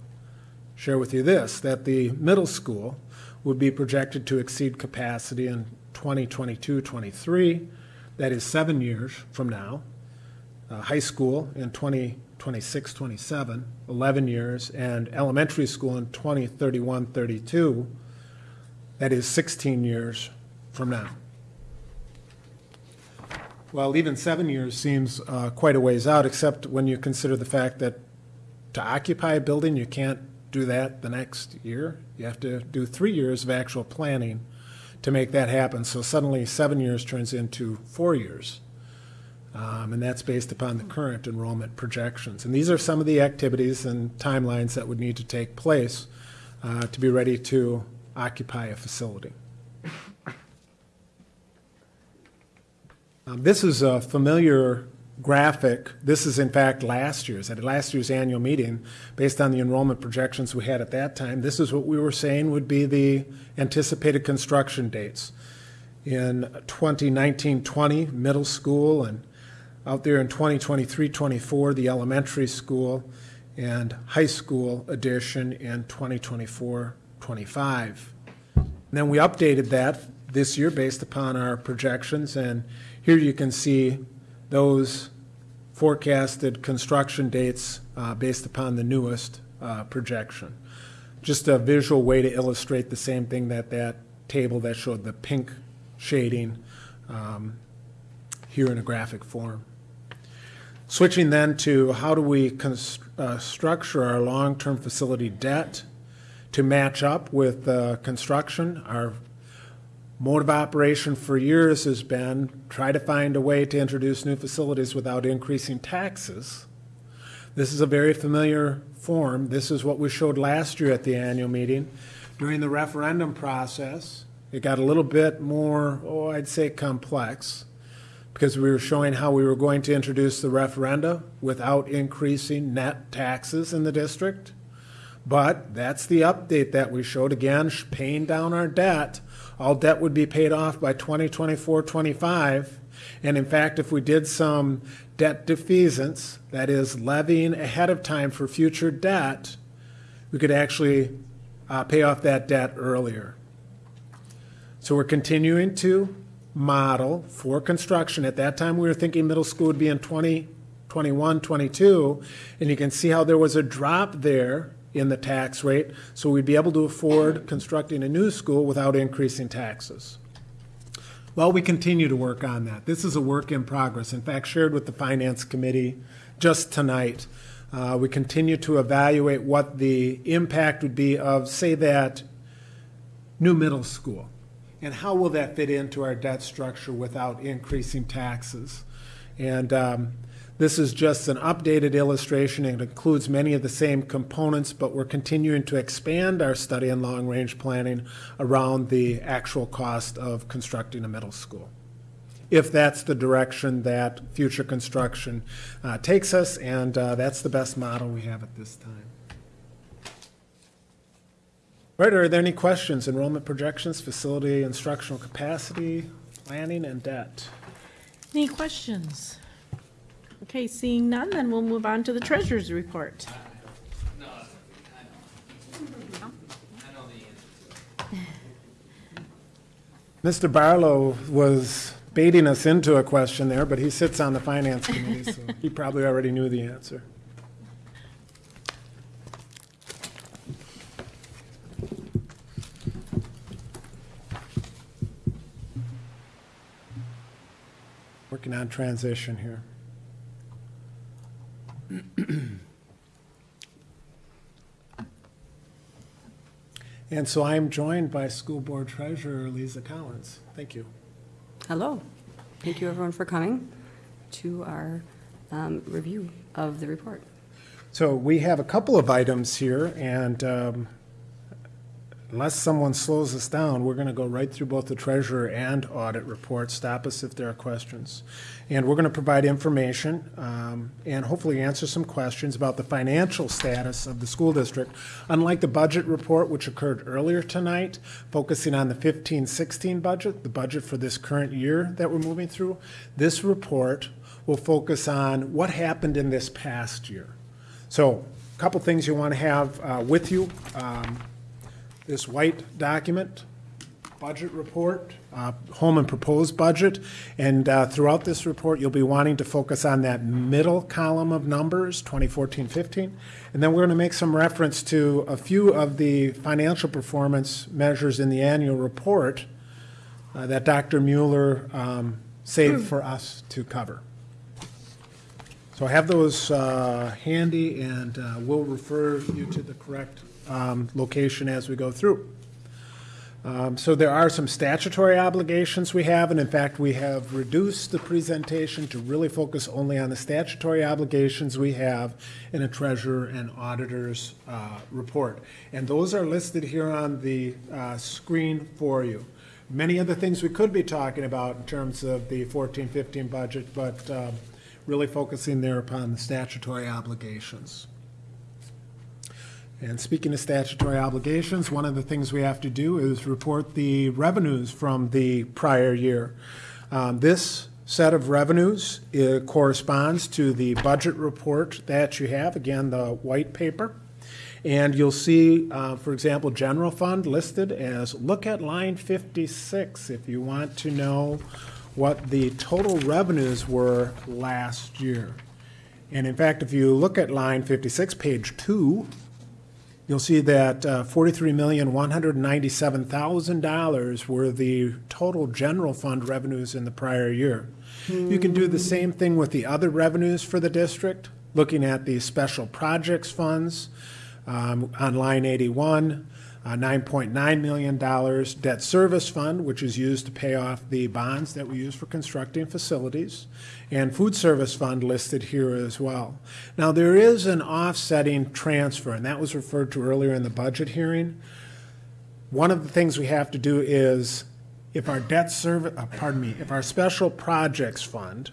F: share with you this, that the middle school would be projected to exceed capacity in 2022-23, that is seven years from now. Uh, high school in 2026, 27, 11 years, and elementary school in 2031, 32, that is 16 years from now. Well, even seven years seems uh, quite a ways out, except when you consider the fact that to occupy a building, you can't do that the next year. You have to do three years of actual planning to make that happen. So suddenly, seven years turns into four years. Um, and that's based upon the current enrollment projections. And these are some of the activities and timelines that would need to take place uh, to be ready to occupy a facility. Um, this is a familiar graphic. This is, in fact, last year's, at last year's annual meeting, based on the enrollment projections we had at that time. This is what we were saying would be the anticipated construction dates. In 2019 20, middle school, and out there in 2023 24, the elementary school and high school edition in 2024 25. Then we updated that this year based upon our projections, and here you can see those forecasted construction dates uh, based upon the newest uh, projection. Just a visual way to illustrate the same thing that that table that showed the pink shading um, here in a graphic form. Switching then to how do we uh, structure our long-term facility debt to match up with uh, construction. Our mode of operation for years has been try to find a way to introduce new facilities without increasing taxes. This is a very familiar form. This is what we showed last year at the annual meeting. During the referendum process, it got a little bit more, oh, I'd say complex, because we were showing how we were going to introduce the referenda without increasing net taxes in the district. But that's the update that we showed. Again, paying down our debt. All debt would be paid off by 2024 25. And in fact, if we did some debt defeasance, that is, levying ahead of time for future debt, we could actually uh, pay off that debt earlier. So we're continuing to model for construction. At that time, we were thinking middle school would be in 2021, 22, and you can see how there was a drop there in the tax rate, so we'd be able to afford constructing a new school without increasing taxes. Well, we continue to work on that. This is a work in progress. In fact, shared with the Finance Committee just tonight. Uh, we continue to evaluate what the impact would be of, say, that new middle school. And how will that fit into our debt structure without increasing taxes? And um, this is just an updated illustration. It includes many of the same components, but we're continuing to expand our study and long range planning around the actual cost of constructing a middle school. If that's the direction that future construction uh, takes us, and uh, that's the best model we have at this time. Right, are there any questions? Enrollment projections, facility instructional capacity, planning, and debt?
A: Any questions? Okay, seeing none, then we'll move on to the treasurer's report.
F: Mr. Barlow was baiting us into a question there, but he sits on the finance committee, so he probably already knew the answer. Working on transition here. And so I am joined by School Board Treasurer Lisa Collins. Thank you.
I: Hello. Thank you, everyone, for coming to our um, review of the report.
F: So we have a couple of items here, and um, unless someone slows us down, we're going to go right through both the treasurer and audit report. Stop us if there are questions. And we're going to provide information um, and hopefully answer some questions about the financial status of the school district. Unlike the budget report, which occurred earlier tonight, focusing on the 15-16 budget, the budget for this current year that we're moving through, this report will focus on what happened in this past year. So, a couple things you want to have uh, with you. Um, this white document, budget report, uh, Holmen proposed budget, and uh, throughout this report, you'll be wanting to focus on that middle column of numbers, 2014-15, and then we're going to make some reference to a few of the financial performance measures in the annual report uh, that Dr. Mueller um, saved for us to cover. So I have those uh, handy, and uh, we'll refer you to the correct um, location as we go through. Um, So there are some statutory obligations we have, and in fact, we have reduced the presentation to really focus only on the statutory obligations we have in a treasurer and auditor's uh, report. And those are listed here on the uh, screen for you. Many other things we could be talking about in terms of the 14-15 budget, but um, really focusing there upon the statutory obligations. And speaking of statutory obligations, one of the things we have to do is report the revenues from the prior year. Um, This set of revenues uh, corresponds to the budget report that you have, again, the white paper. And you'll see, uh, for example, general fund listed as, look at line 56 if you want to know what the total revenues were last year. And in fact, if you look at line 56, page two, you'll see that uh, $43,197,000 were the total general fund revenues in the prior year. You can do the same thing with the other revenues for the district, looking at the special projects funds um, on line 81, uh, $9.9 million debt service fund, which is used to pay off the bonds that we use for constructing facilities, and food service fund listed here as well. Now, there is an offsetting transfer, and that was referred to earlier in the budget hearing. one of the things we have to do is, if our debt service, uh, pardon me, if our special projects fund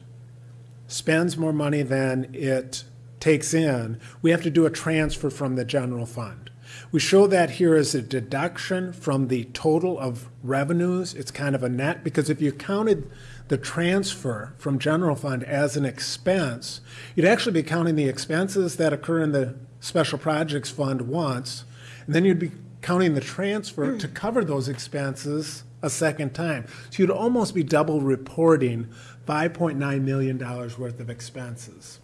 F: spends more money than it takes in, we have to do a transfer from the general fund. We show that here as a deduction from the total of revenues. It's kind of a net, because if you counted the transfer from general fund as an expense, you'd actually be counting the expenses that occur in the special projects fund once, and then you'd be counting the transfer to hmm. cover those expenses a second time. So you'd almost be double reporting $5.9 million worth of expenses.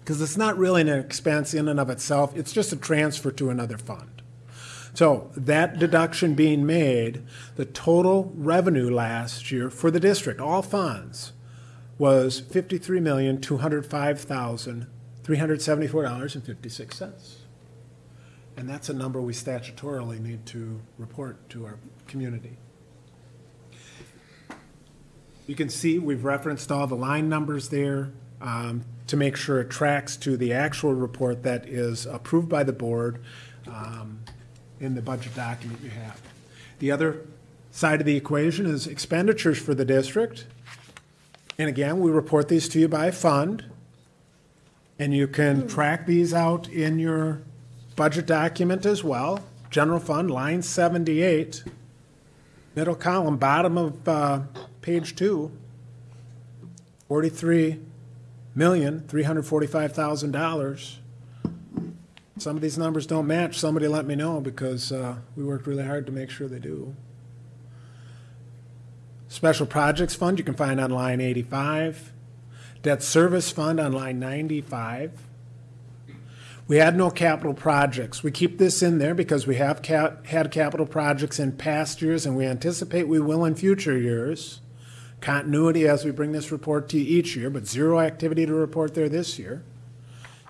F: Because it's not really an expense in and of itself, it's just a transfer to another fund. So that deduction being made, the total revenue last year for the district, all funds, was fifty-three million, two hundred five thousand, three hundred seventy-four dollars and fifty-six cents. And that's a number we statutorily need to report to our community. You can see we've referenced all the line numbers there um, to make sure it tracks to the actual report that is approved by the board um, in the budget document you have. The other side of the equation is expenditures for the district. And again, we report these to you by fund. And you can hmm. track these out in your budget document as well. General fund, line 78, middle column, bottom of uh, page two, $43,345,000 some of these numbers don't match, somebody let me know, because uh, we worked really hard to make sure they do. Special Projects Fund, you can find on line eighty-five. Debt Service Fund on line ninety-five. We had no capital projects. We keep this in there because we have cap, had capital projects in past years and we anticipate we will in future years. Continuity as we bring this report to you each year, but zero activity to report there this year.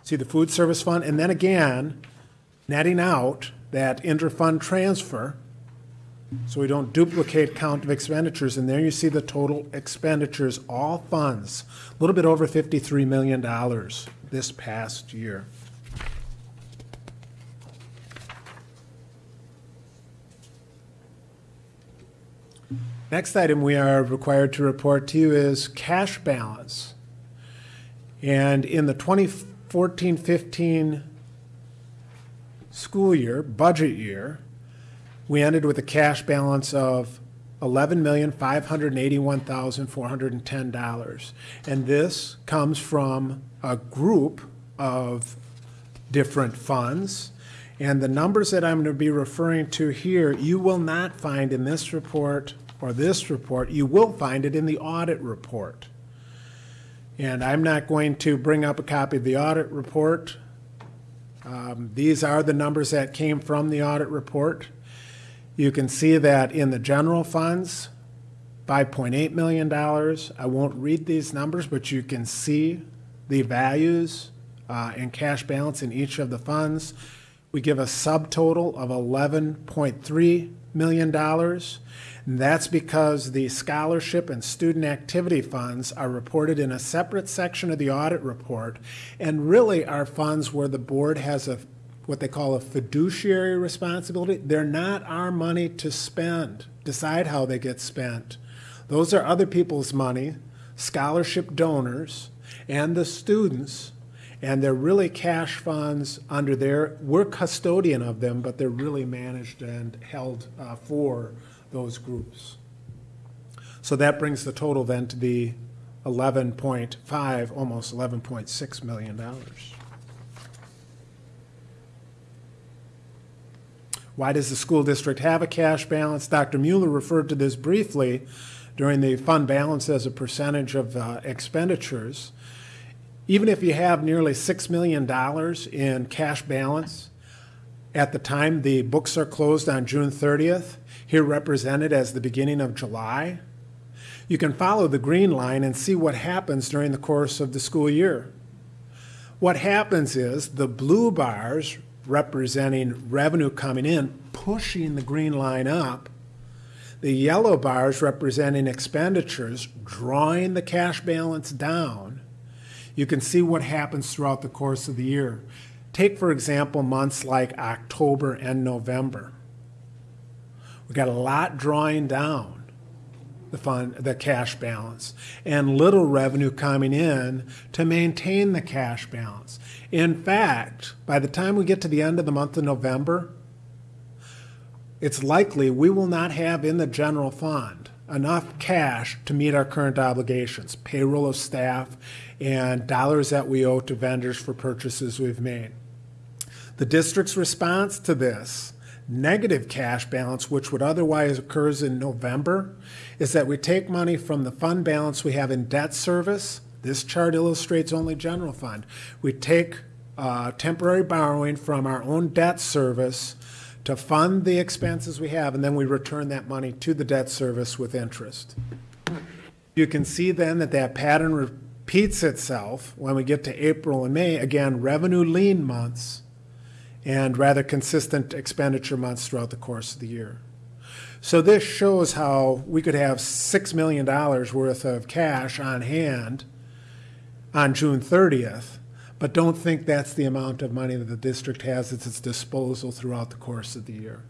F: See the food service fund, and then again, netting out that interfund transfer so we don't duplicate count of expenditures. And there you see the total expenditures, all funds, a little bit over $53 million this past year. Next item we are required to report to you is cash balance. And in the 2014-15 school year, budget year, we ended with a cash balance of $11,581,410. And this comes from a group of different funds. And the numbers that I'm going to be referring to here, you will not find in this report or this report. You will find it in the audit report. And I'm not going to bring up a copy of the audit report. Um, These are the numbers that came from the audit report. You can see that in the general funds, $5.8 million. I won't read these numbers, but you can see the values uh, and cash balance in each of the funds. We give a subtotal of $11.3 million. That's because the scholarship and student activity funds are reported in a separate section of the audit report and really are funds where the board has a what they call a fiduciary responsibility. They're not our money to spend, decide how they get spent. Those are other people's money, scholarship donors, and the students, and they're really cash funds under their, we're custodian of them, but they're really managed and held uh, for those groups. So that brings the total then to be 11.5, almost 11.6 million dollars. Why does the school district have a cash balance? Dr. Mueller referred to this briefly during the fund balance as a percentage of uh, expenditures. Even if you have nearly $6 million in cash balance, at the time the books are closed on June 30th, here represented as the beginning of July, you can follow the green line and see what happens during the course of the school year. What happens is the blue bars representing revenue coming in, pushing the green line up. The yellow bars representing expenditures, drawing the cash balance down. You can see what happens throughout the course of the year. Take, for example, months like October and November. We got a lot drawing down the fund, the cash balance, and little revenue coming in to maintain the cash balance. In fact, by the time we get to the end of the month of November, it's likely we will not have in the general fund enough cash to meet our current obligations, payroll of staff, and dollars that we owe to vendors for purchases we've made. The district's response to this negative cash balance, which would otherwise occurs in November, is that we take money from the fund balance we have in debt service. This chart illustrates only general fund. We take uh, temporary borrowing from our own debt service to fund the expenses we have, and then we return that money to the debt service with interest. You can see then that that pattern repeats itself when we get to April and May. Again, revenue lean months and rather consistent expenditure months throughout the course of the year. So this shows how we could have $6 million worth of cash on hand on June 30th, but don't think that's the amount of money that the district has at its disposal throughout the course of the year.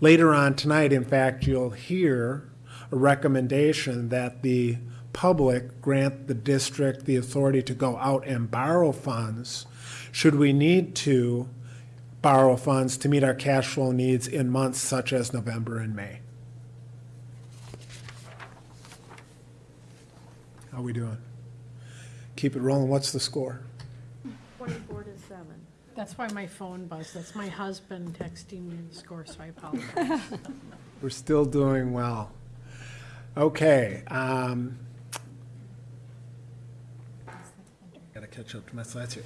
F: Later on tonight, in fact, you'll hear a recommendation that the public grant the district the authority to go out and borrow funds should we need to borrow funds to meet our cash flow needs in months such as November and May. How are we doing? Keep it rolling. What's the score?
A: Twenty-four to seven.
D: That's why my phone buzzed. That's my husband texting me the score, so I apologize.
F: We're still doing well. Okay. Um, gotta catch up to my slides here.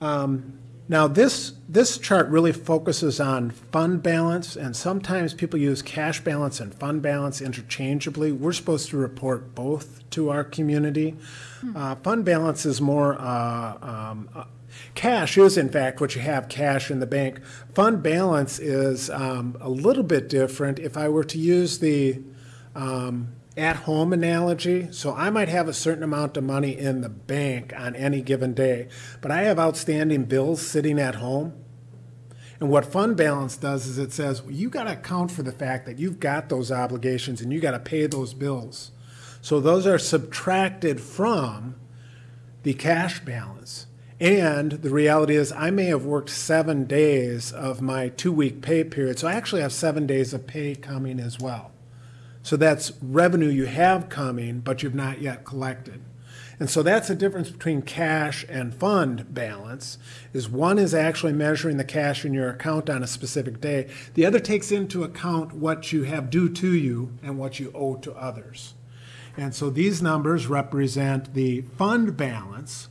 F: Um, now, this, this chart really focuses on fund balance, and sometimes people use cash balance and fund balance interchangeably. We're supposed to report both to our community. Uh, fund balance is more, uh, um, uh, cash is in fact what you have cash in the bank. Fund balance is um, a little bit different. If I were to use the um, at-home analogy. So I might have a certain amount of money in the bank on any given day, but I have outstanding bills sitting at home. And what fund balance does is it says well, you got to account for the fact that you've got those obligations and you got to pay those bills. So those are subtracted from the cash balance. And the reality is, I may have worked seven days of my two week pay period. So I actually have seven days of pay coming as well. So that's revenue you have coming, but you've not yet collected. And so that's the difference between cash and fund balance is one is actually measuring the cash in your account on a specific day. The other takes into account what you have due to you and what you owe to others. And so these numbers represent the fund balance,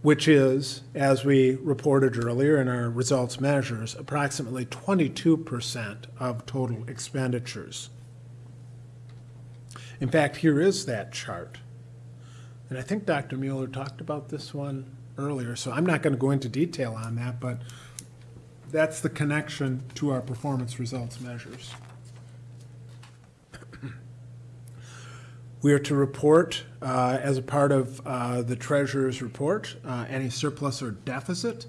F: which is, as we reported earlier in our results measures, approximately 22% of total expenditures. In fact, here is that chart. And I think Dr. Mueller talked about this one earlier, so I'm not going to go into detail on that, but that's the connection to our performance results measures. We are to report, uh, as a part of uh, the treasurer's report, uh, any surplus or deficit.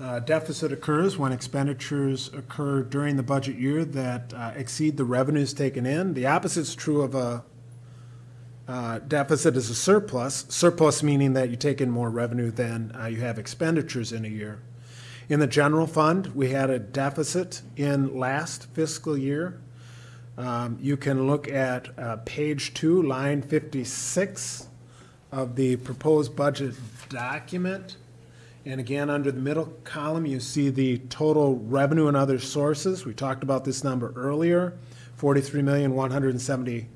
F: Uh, Deficit occurs when expenditures occur during the budget year that uh, exceed the revenues taken in. The opposite is true of a uh, deficit is a surplus, surplus meaning that you take in more revenue than uh, you have expenditures in a year. In the general fund, we had a deficit in last fiscal year. Um, You can look at uh, page two, line 56 of the proposed budget document. And again, under the middle column, you see the total revenue and other sources. We talked about this number earlier, 43,170,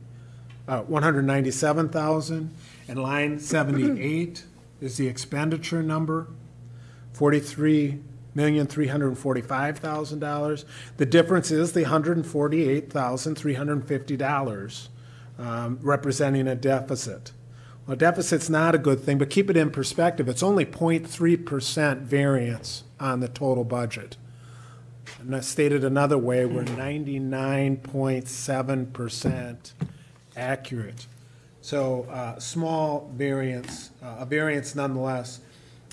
F: uh, 197,000. And line 78 is the expenditure number, $43,345,000. The difference is the $148,350, um, representing a deficit. Well, deficit's not a good thing, but keep it in perspective. It's only 0.3% variance on the total budget. And that's stated another way, we're 99.7% accurate. So, uh, small variance, uh, a variance nonetheless.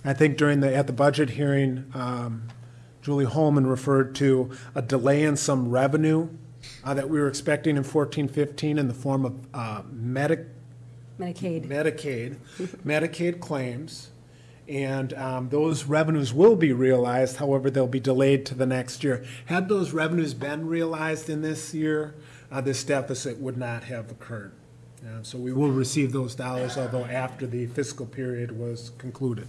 F: I think during the, at the budget hearing, um, Julie Holman referred to a delay in some revenue uh, that we were expecting in fourteen fifteen in the form of uh, medic,
I: Medicaid.
F: Medicaid, Medicaid claims. And um, those revenues will be realized, however, they'll be delayed to the next year. Had those revenues been realized in this year, uh, this deficit would not have occurred. Uh, So we will receive those dollars, although after the fiscal period was concluded.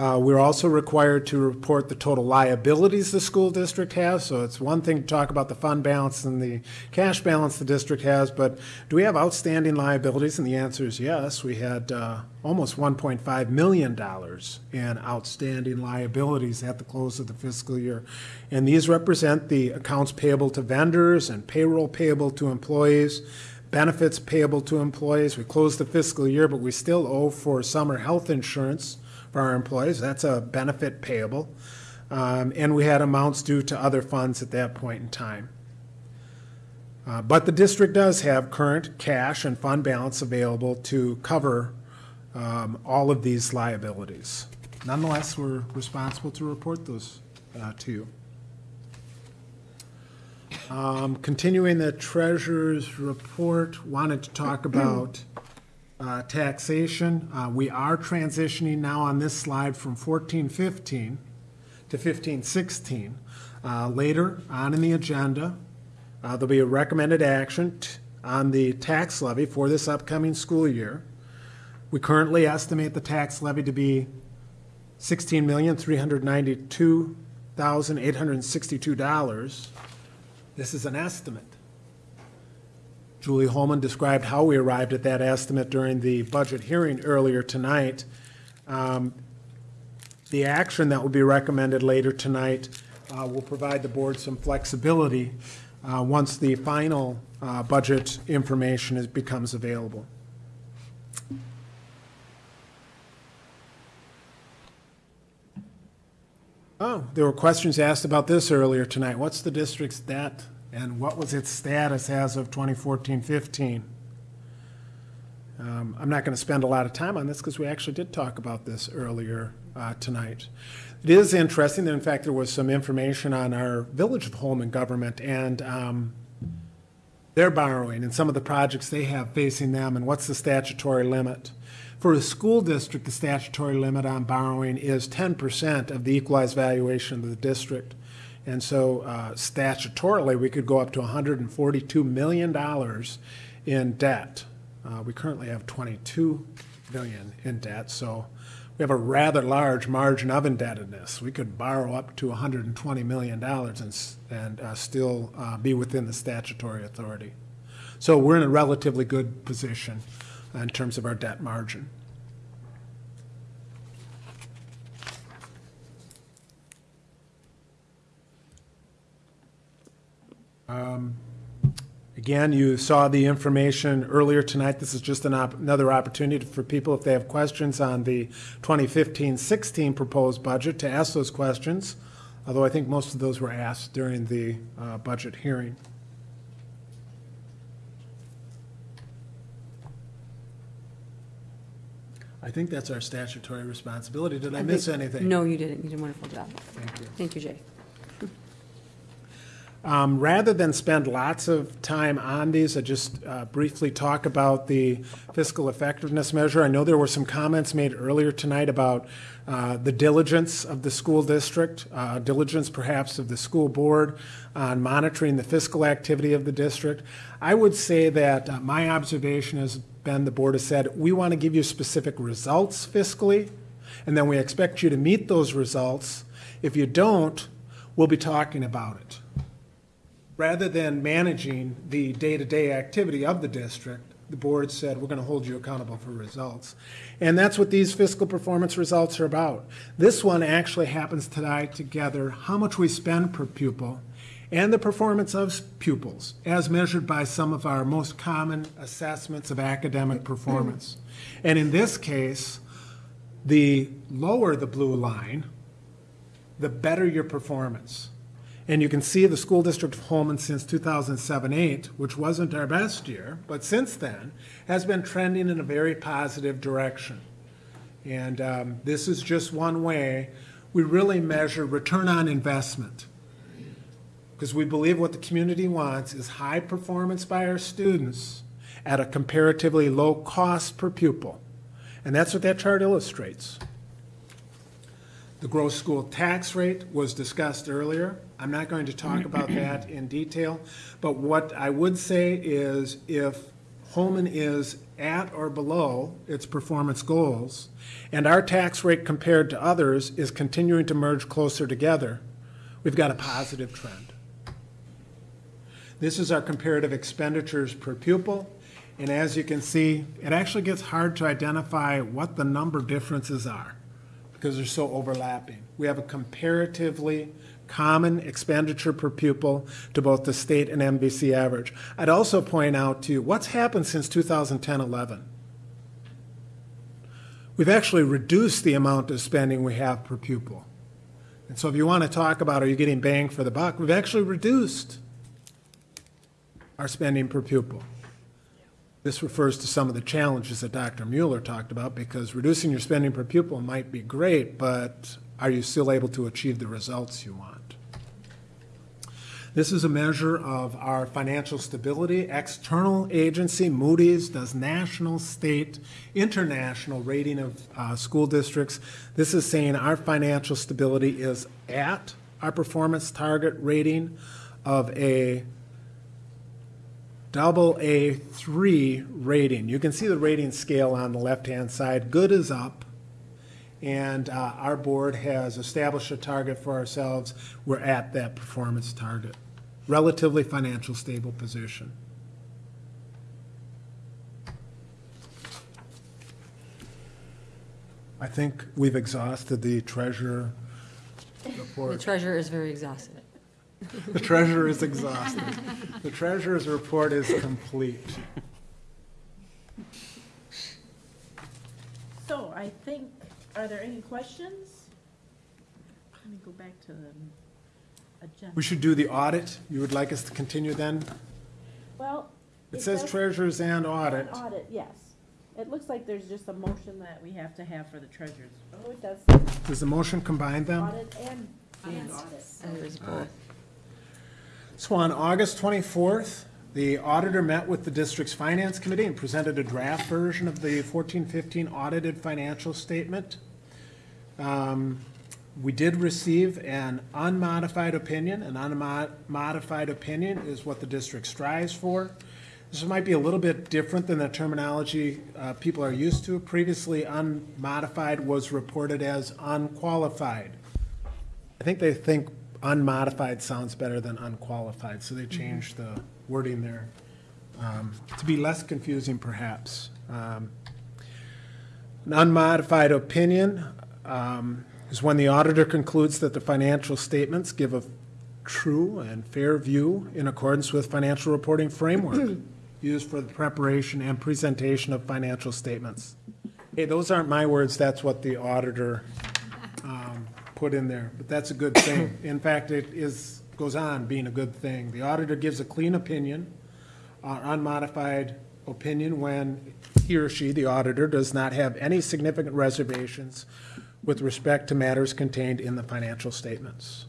F: Uh, We're also required to report the total liabilities the school district has, so it's one thing to talk about the fund balance and the cash balance the district has, but do we have outstanding liabilities? And the answer is yes. We had uh, almost $1.5 million in outstanding liabilities at the close of the fiscal year. And these represent the accounts payable to vendors and payroll payable to employees, benefits payable to employees. We closed the fiscal year, but we still owe for summer health insurance for our employees. That's a benefit payable. Um, And we had amounts due to other funds at that point in time. Uh, But the district does have current cash and fund balance available to cover um, all of these liabilities. Nonetheless, we're responsible to report those uh, to you. Um, Continuing the treasurer's report, wanted to talk about uh, taxation. Uh, We are transitioning now on this slide from fourteen fifteen to fifteen sixteen. Uh, Later on in the agenda, uh, there'll be a recommended action on the tax levy for this upcoming school year. We currently estimate the tax levy to be sixteen million, three hundred ninety-two thousand, eight hundred and sixty-two dollars. This is an estimate. Julie Holman described how we arrived at that estimate during the budget hearing earlier tonight. Um, The action that will be recommended later tonight uh, will provide the board some flexibility uh, once the final uh, budget information is, becomes available. Oh, there were questions asked about this earlier tonight. What's the district's debt and what was its status as of 2014-15? Um, I'm not going to spend a lot of time on this because we actually did talk about this earlier uh, tonight. It is interesting that, in fact, there was some information on our Village of Holmen government and um, their borrowing and some of the projects they have facing them and what's the statutory limit. For a school district, the statutory limit on borrowing is 10% of the equalized valuation of the district. And so uh, statutorily, we could go up to $142 million in debt. Uh, We currently have 22 million in debt, so we have a rather large margin of indebtedness. We could borrow up to $120 million and, and uh, still uh, be within the statutory authority. So we're in a relatively good position in terms of our debt margin. Again, you saw the information earlier tonight. This is just an op- another opportunity for people, if they have questions on the 2015-16 proposed budget, to ask those questions, although I think most of those were asked during the uh, budget hearing. I think that's our statutory responsibility. Did I miss anything?
I: No, you didn't. You did a wonderful job.
F: Thank you.
I: Thank you, Jay.
F: Um, Rather than spend lots of time on these, I just uh, briefly talk about the fiscal effectiveness measure. I know there were some comments made earlier tonight about uh, the diligence of the school district, uh, diligence perhaps of the school board on monitoring the fiscal activity of the district. I would say that uh, my observation has been, the board has said, we want to give you specific results fiscally, and then we expect you to meet those results. If you don't, we'll be talking about it rather than managing the day-to-day activity of the district, the board said, we're going to hold you accountable for results. And that's what these fiscal performance results are about. This one actually happens to tie together how much we spend per pupil and the performance of pupils as measured by some of our most common assessments of academic performance. And in this case, the lower the blue line, the better your performance. And you can see the school district of Holmen since 2007-8, which wasn't our best year, but since then, has been trending in a very positive direction. And um, this is just one way we really measure return on investment. Because we believe what the community wants is high performance by our students at a comparatively low cost per pupil. And that's what that chart illustrates. The gross school tax rate was discussed earlier. I'm not going to talk about that in detail, but what I would say is if Holmen is at or below its performance goals, and our tax rate compared to others is continuing to merge closer together, we've got a positive trend. This is our comparative expenditures per pupil, and as you can see, it actually gets hard to identify what the number differences are because they're so overlapping. We have a comparatively common expenditure per pupil to both the state and MVC average. I'd also point out to you what's happened since 2010-11. We've actually reduced the amount of spending we have per pupil. And so if you want to talk about are you getting bang for the buck, we've actually reduced our spending per pupil. This refers to some of the challenges that Dr. Mueller talked about because reducing your spending per pupil might be great, but are you still able to achieve the results you want? This is a measure of our financial stability. External agency, Moody's, does national, state, international rating of uh, school districts. This is saying our financial stability is at our performance target rating of a double A three rating. You can see the rating scale on the left-hand side. Good is up. And uh, our board has established a target for ourselves. We're at that performance target. Relatively financial stable position. I think we've exhausted the treasurer
I: The
F: report.
I: treasurer is very exhausted.
F: The treasurer is exhausted. The treasurer's report is complete.
A: So I think, are there any questions? Let me go back to the agenda.
F: We should do the audit. You would like us to continue then?
A: Well.
F: It says
A: does-
F: treasurers and audit.
A: An Audit, yes. It looks like there's just a motion that we have to have for the treasurers. Oh, it does,
F: Does the motion combine them?
A: audit and, and audit.
I: And there's both.
F: So on August 24th, the auditor met with the district's finance committee and presented a draft version of the 1415 audited financial statement. Um, We did receive an unmodified opinion. An unmodified opinion is what the district strives for. This might be a little bit different than the terminology uh, people are used to. Previously, unmodified was reported as unqualified. I think they think unmodified sounds better than unqualified, so they changed the wording there um, to be less confusing perhaps. Um, An unmodified opinion um, is when the auditor concludes that the financial statements give a true and fair view in accordance with financial reporting framework used for the preparation and presentation of financial statements. Hey, those aren't my words, that's what the auditor put in there, but that's a good thing. In fact, it is, goes on being a good thing. The auditor gives a clean opinion, uh, unmodified opinion when he or she, the auditor, does not have any significant reservations with respect to matters contained in the financial statements.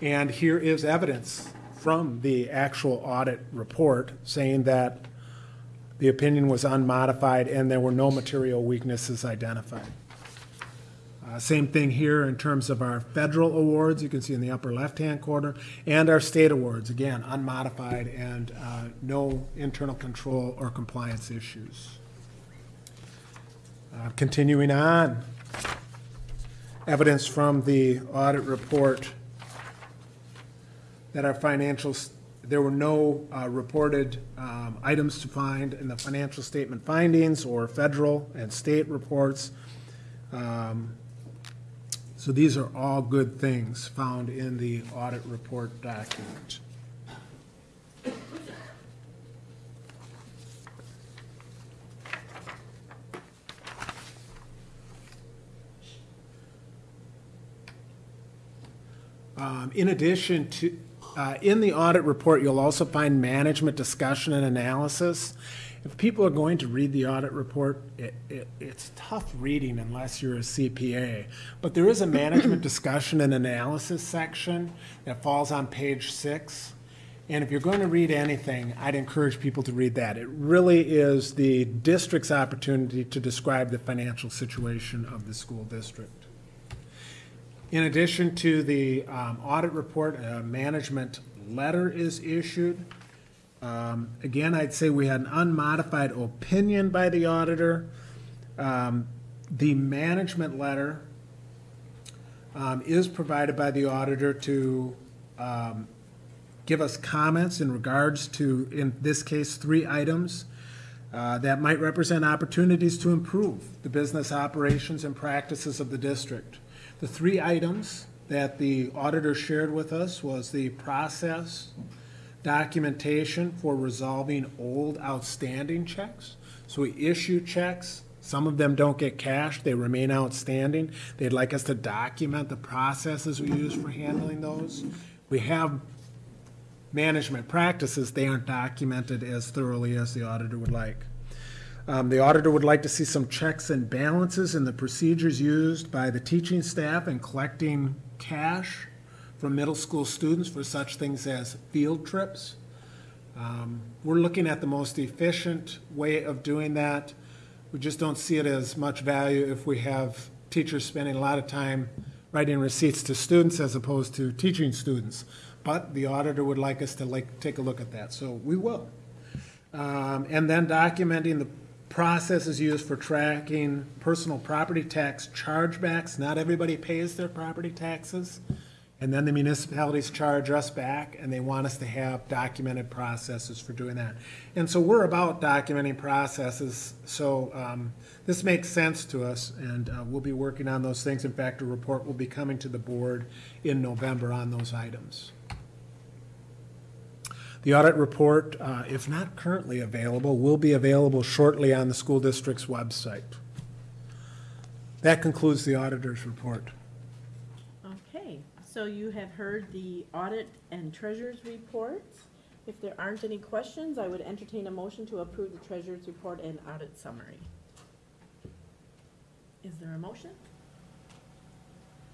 F: And here is evidence from the actual audit report saying that the opinion was unmodified and there were no material weaknesses identified. Uh, Same thing here in terms of our federal awards, you can see in the upper left-hand corner, and our state awards, again, unmodified and uh, no internal control or compliance issues. Uh, Continuing on, evidence from the audit report that our financials, there were no uh, reported um, items to find in the financial statement findings or federal and state reports. Um, So these are all good things found in the audit report document. Um, In addition to, uh, in the audit report, you'll also find management discussion and analysis. If people are going to read the audit report, it, it, it's tough reading unless you're a CPA. But there is a management discussion and analysis section that falls on page six. And if you're going to read anything, I'd encourage people to read that. It really is the district's opportunity to describe the financial situation of the school district. In addition to the um, audit report, a management letter is issued. Um, Again, I'd say we had an unmodified opinion by the auditor. Um, The management letter um, is provided by the auditor to um, give us comments in regards to, in this case, three items uh, that might represent opportunities to improve the business operations and practices of the district. The three items that the auditor shared with us was the process, documentation for resolving old outstanding checks. So we issue checks, some of them don't get cashed, they remain outstanding. They'd like us to document the processes we use for handling those. We have management practices, they aren't documented as thoroughly as the auditor would like. Um, the auditor would like to see some checks and balances in the procedures used by the teaching staff in collecting cash from middle school students for such things as field trips. Um, We're looking at the most efficient way of doing that. We just don't see it as much value if we have teachers spending a lot of time writing receipts to students as opposed to teaching students. But the auditor would like us to like, take a look at that, so we will. Um, And then documenting the processes used for tracking personal property tax chargebacks. Not everybody pays their property taxes. And then the municipalities charge us back, and they want us to have documented processes for doing that. And so we're about documenting processes, so um, this makes sense to us, and uh, we'll be working on those things. In fact, a report will be coming to the board in November on those items. The audit report, uh, if not currently available, will be available shortly on the school district's website. That concludes the auditor's report.
A: Okay, so you have heard the audit and treasurer's reports. If there aren't any questions, I would entertain a motion to approve the treasurer's report and audit summary. Is there a motion?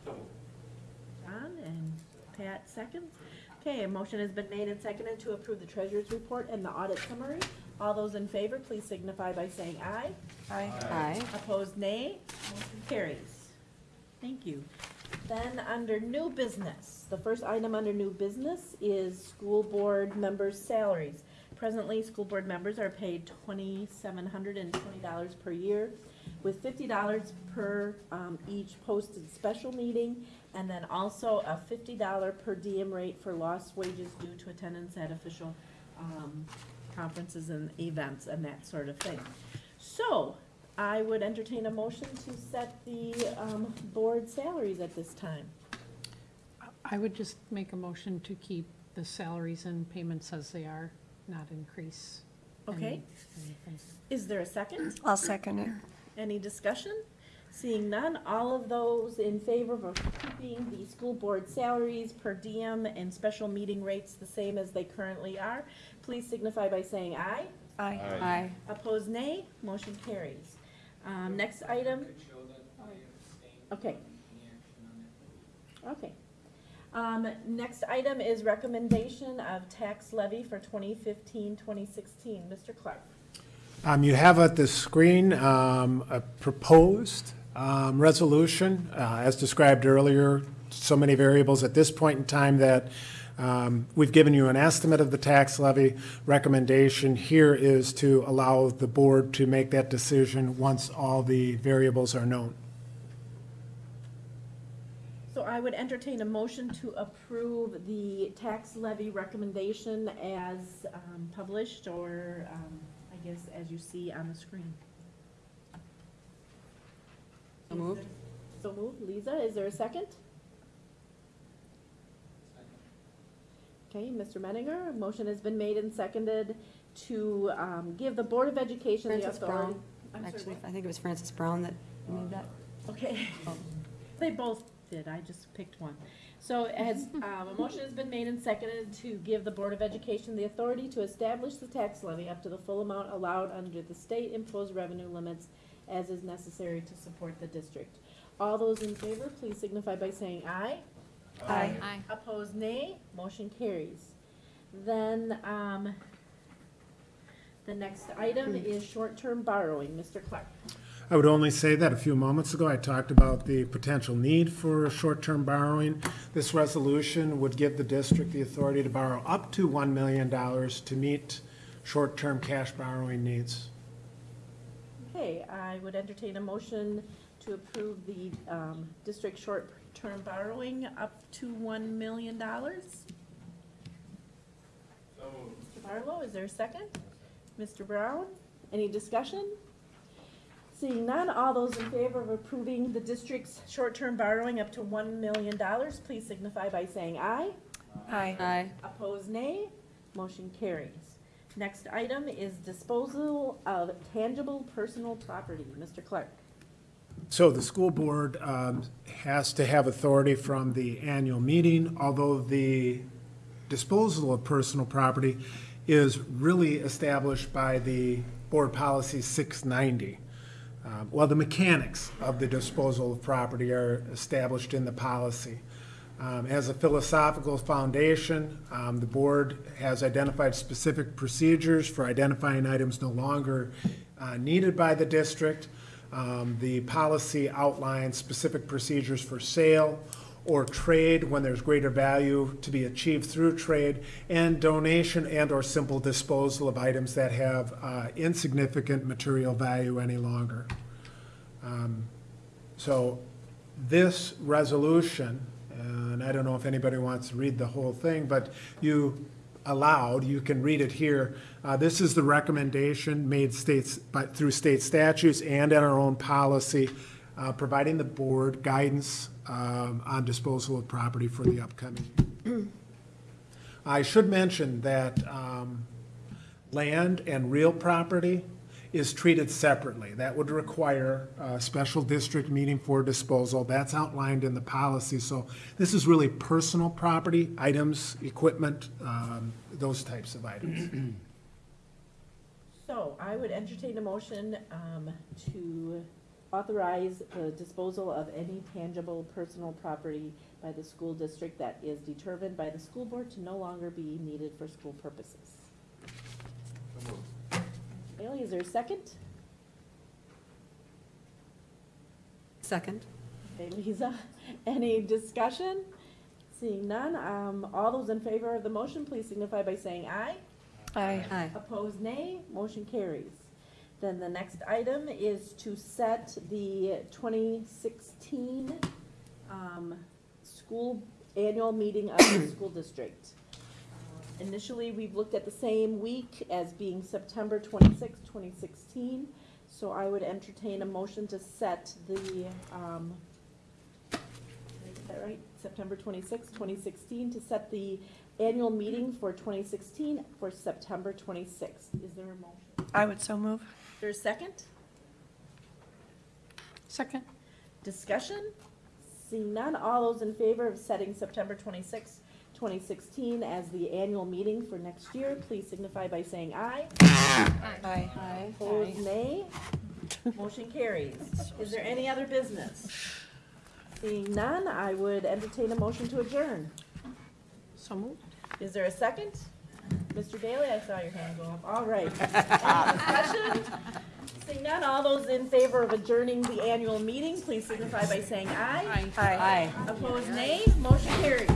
A: John and Pat seconds. Okay, a motion has been made and seconded to approve the treasurer's report and the audit summary. All those in favor, please signify by saying aye.
B: Aye.
I: Aye.
A: Opposed, nay. Motion carries. Thank you. Then, under new business, the first item under new business is school board members' salaries. Presently, school board members are paid twenty-seven hundred and twenty dollars per year, with fifty dollars per, um, each posted special meeting, and then also a fifty dollar per diem rate for lost wages due to attendance at official, um, conferences and events and that sort of thing. So, I would entertain a motion to set the, um, board salaries at this time.
D: I would just make a motion to keep the salaries and payments as they are, not increase. any-
A: Okay.
D: anything.
A: Is there a second?
B: I'll second it.
A: Any discussion? Seeing none, all of those in favor of keeping the school board salaries per diem and special meeting rates the same as they currently are, please signify by saying aye.
B: Aye.
I: Aye.
A: Opposed, nay. Motion carries. Um, next item. Okay. Okay. Um, next item is recommendation of tax levy for 2015-2016. Mr. Clark.
F: Um, You have at the screen um, a proposed um, resolution, uh, as described earlier, so many variables at this point in time that um, we've given you an estimate of the tax levy. Recommendation here is to allow the board to make that decision once all the variables are known.
A: So I would entertain a motion to approve the tax levy recommendation as um, published, or um, I guess as you see on the screen.
I: So moved.
A: So moved. Lisa, is there a second? Okay, Mr. Menninger, a motion has been made and seconded to um, give the Board of Education the
I: Francis
A: authority.
I: Brown,
A: I'm sorry,
I: actually,
A: what?
I: I think it was Francis Brown that made that.
A: Okay, they both did, I just picked one. So as, um, a motion has been made and seconded to give the Board of Education the authority to establish the tax levy up to the full amount allowed under the state imposed revenue limits as is necessary to support the district. All those in favor, please signify by saying aye.
B: Aye.
H: Aye.
A: Opposed, nay. Motion carries. Then, um, the next item is short-term borrowing. Mr. Clark.
F: I would only say that a few moments ago, I talked about the potential need for short-term borrowing. This resolution would give the district the authority to borrow up to $1 million to meet short-term cash borrowing needs.
A: Okay, I would entertain a motion to approve the, um, district short-term borrowing up to one million dollars. Mr. Barlow, is there a second? Mr. Brown, any discussion? Seeing none, all those in favor of approving the district's short-term borrowing up to one million dollars, please signify by saying aye.
B: Aye.
I: Aye.
A: Opposed, nay. Motion carries. Next item is disposal of tangible personal property. Mr. Clark.
F: So the school board um, has to have authority from the annual meeting, although the disposal of personal property is really established by the Board Policy 690. Um, Well, the mechanics of the disposal of property are established in the policy. Um, As a philosophical foundation, um, the board has identified specific procedures for identifying items no longer uh, needed by the district. Um, The policy outlines specific procedures for sale or trade when there's greater value to be achieved through trade, and donation and/or simple disposal of items that have uh, insignificant material value any longer. Um, So this resolution, and I don't know if anybody wants to read the whole thing, but you allowed, you can read it here. Uh, This is the recommendation made states, by- through state statutes and in our own policy, uh, providing the board guidance um, on disposal of property for the upcoming. I should mention that um, land and real property is treated separately. That would require a special district meeting for disposal. That's outlined in the policy. So this is really personal property, items, equipment, um, those types of items.
A: So I would entertain a motion um, to authorize the disposal of any tangible personal property by the school district that is determined by the school board to no longer be needed for school purposes. Bailey, is there a second?
I: Second.
A: Okay, Lisa, any discussion? Seeing none, um, all those in favor of the motion, please signify by saying aye.
B: Aye.
I: Aye.
A: Opposed, nay. Motion carries. Then the next item is to set the 2016 um, school, annual meeting of the school district. Initially, we've looked at the same week as being September 26, 2016. So I would entertain a motion to set the, um, did I get that right? September 26, 2016, to set the annual meeting for 2016 for September 26th. Is there a motion?
B: I would so move.
A: Is there a second?
D: Second?
A: Discussion? Seeing none, all those in favor of setting September 26, 2016 as the annual meeting for next year, please signify by saying aye.
B: Aye.
I: Aye.
A: Opposed, nay. Motion carries. Is there any other business? Seeing none, I would entertain a motion to adjourn.
D: So moved?
A: Is there a second? Mr. Bailey, I saw your hand go up. All right. Any discussion? Seeing none, all those in favor of adjourning the annual meeting, please signify by saying aye.
B: Aye.
I: Aye.
A: Opposed, nay. Motion carries.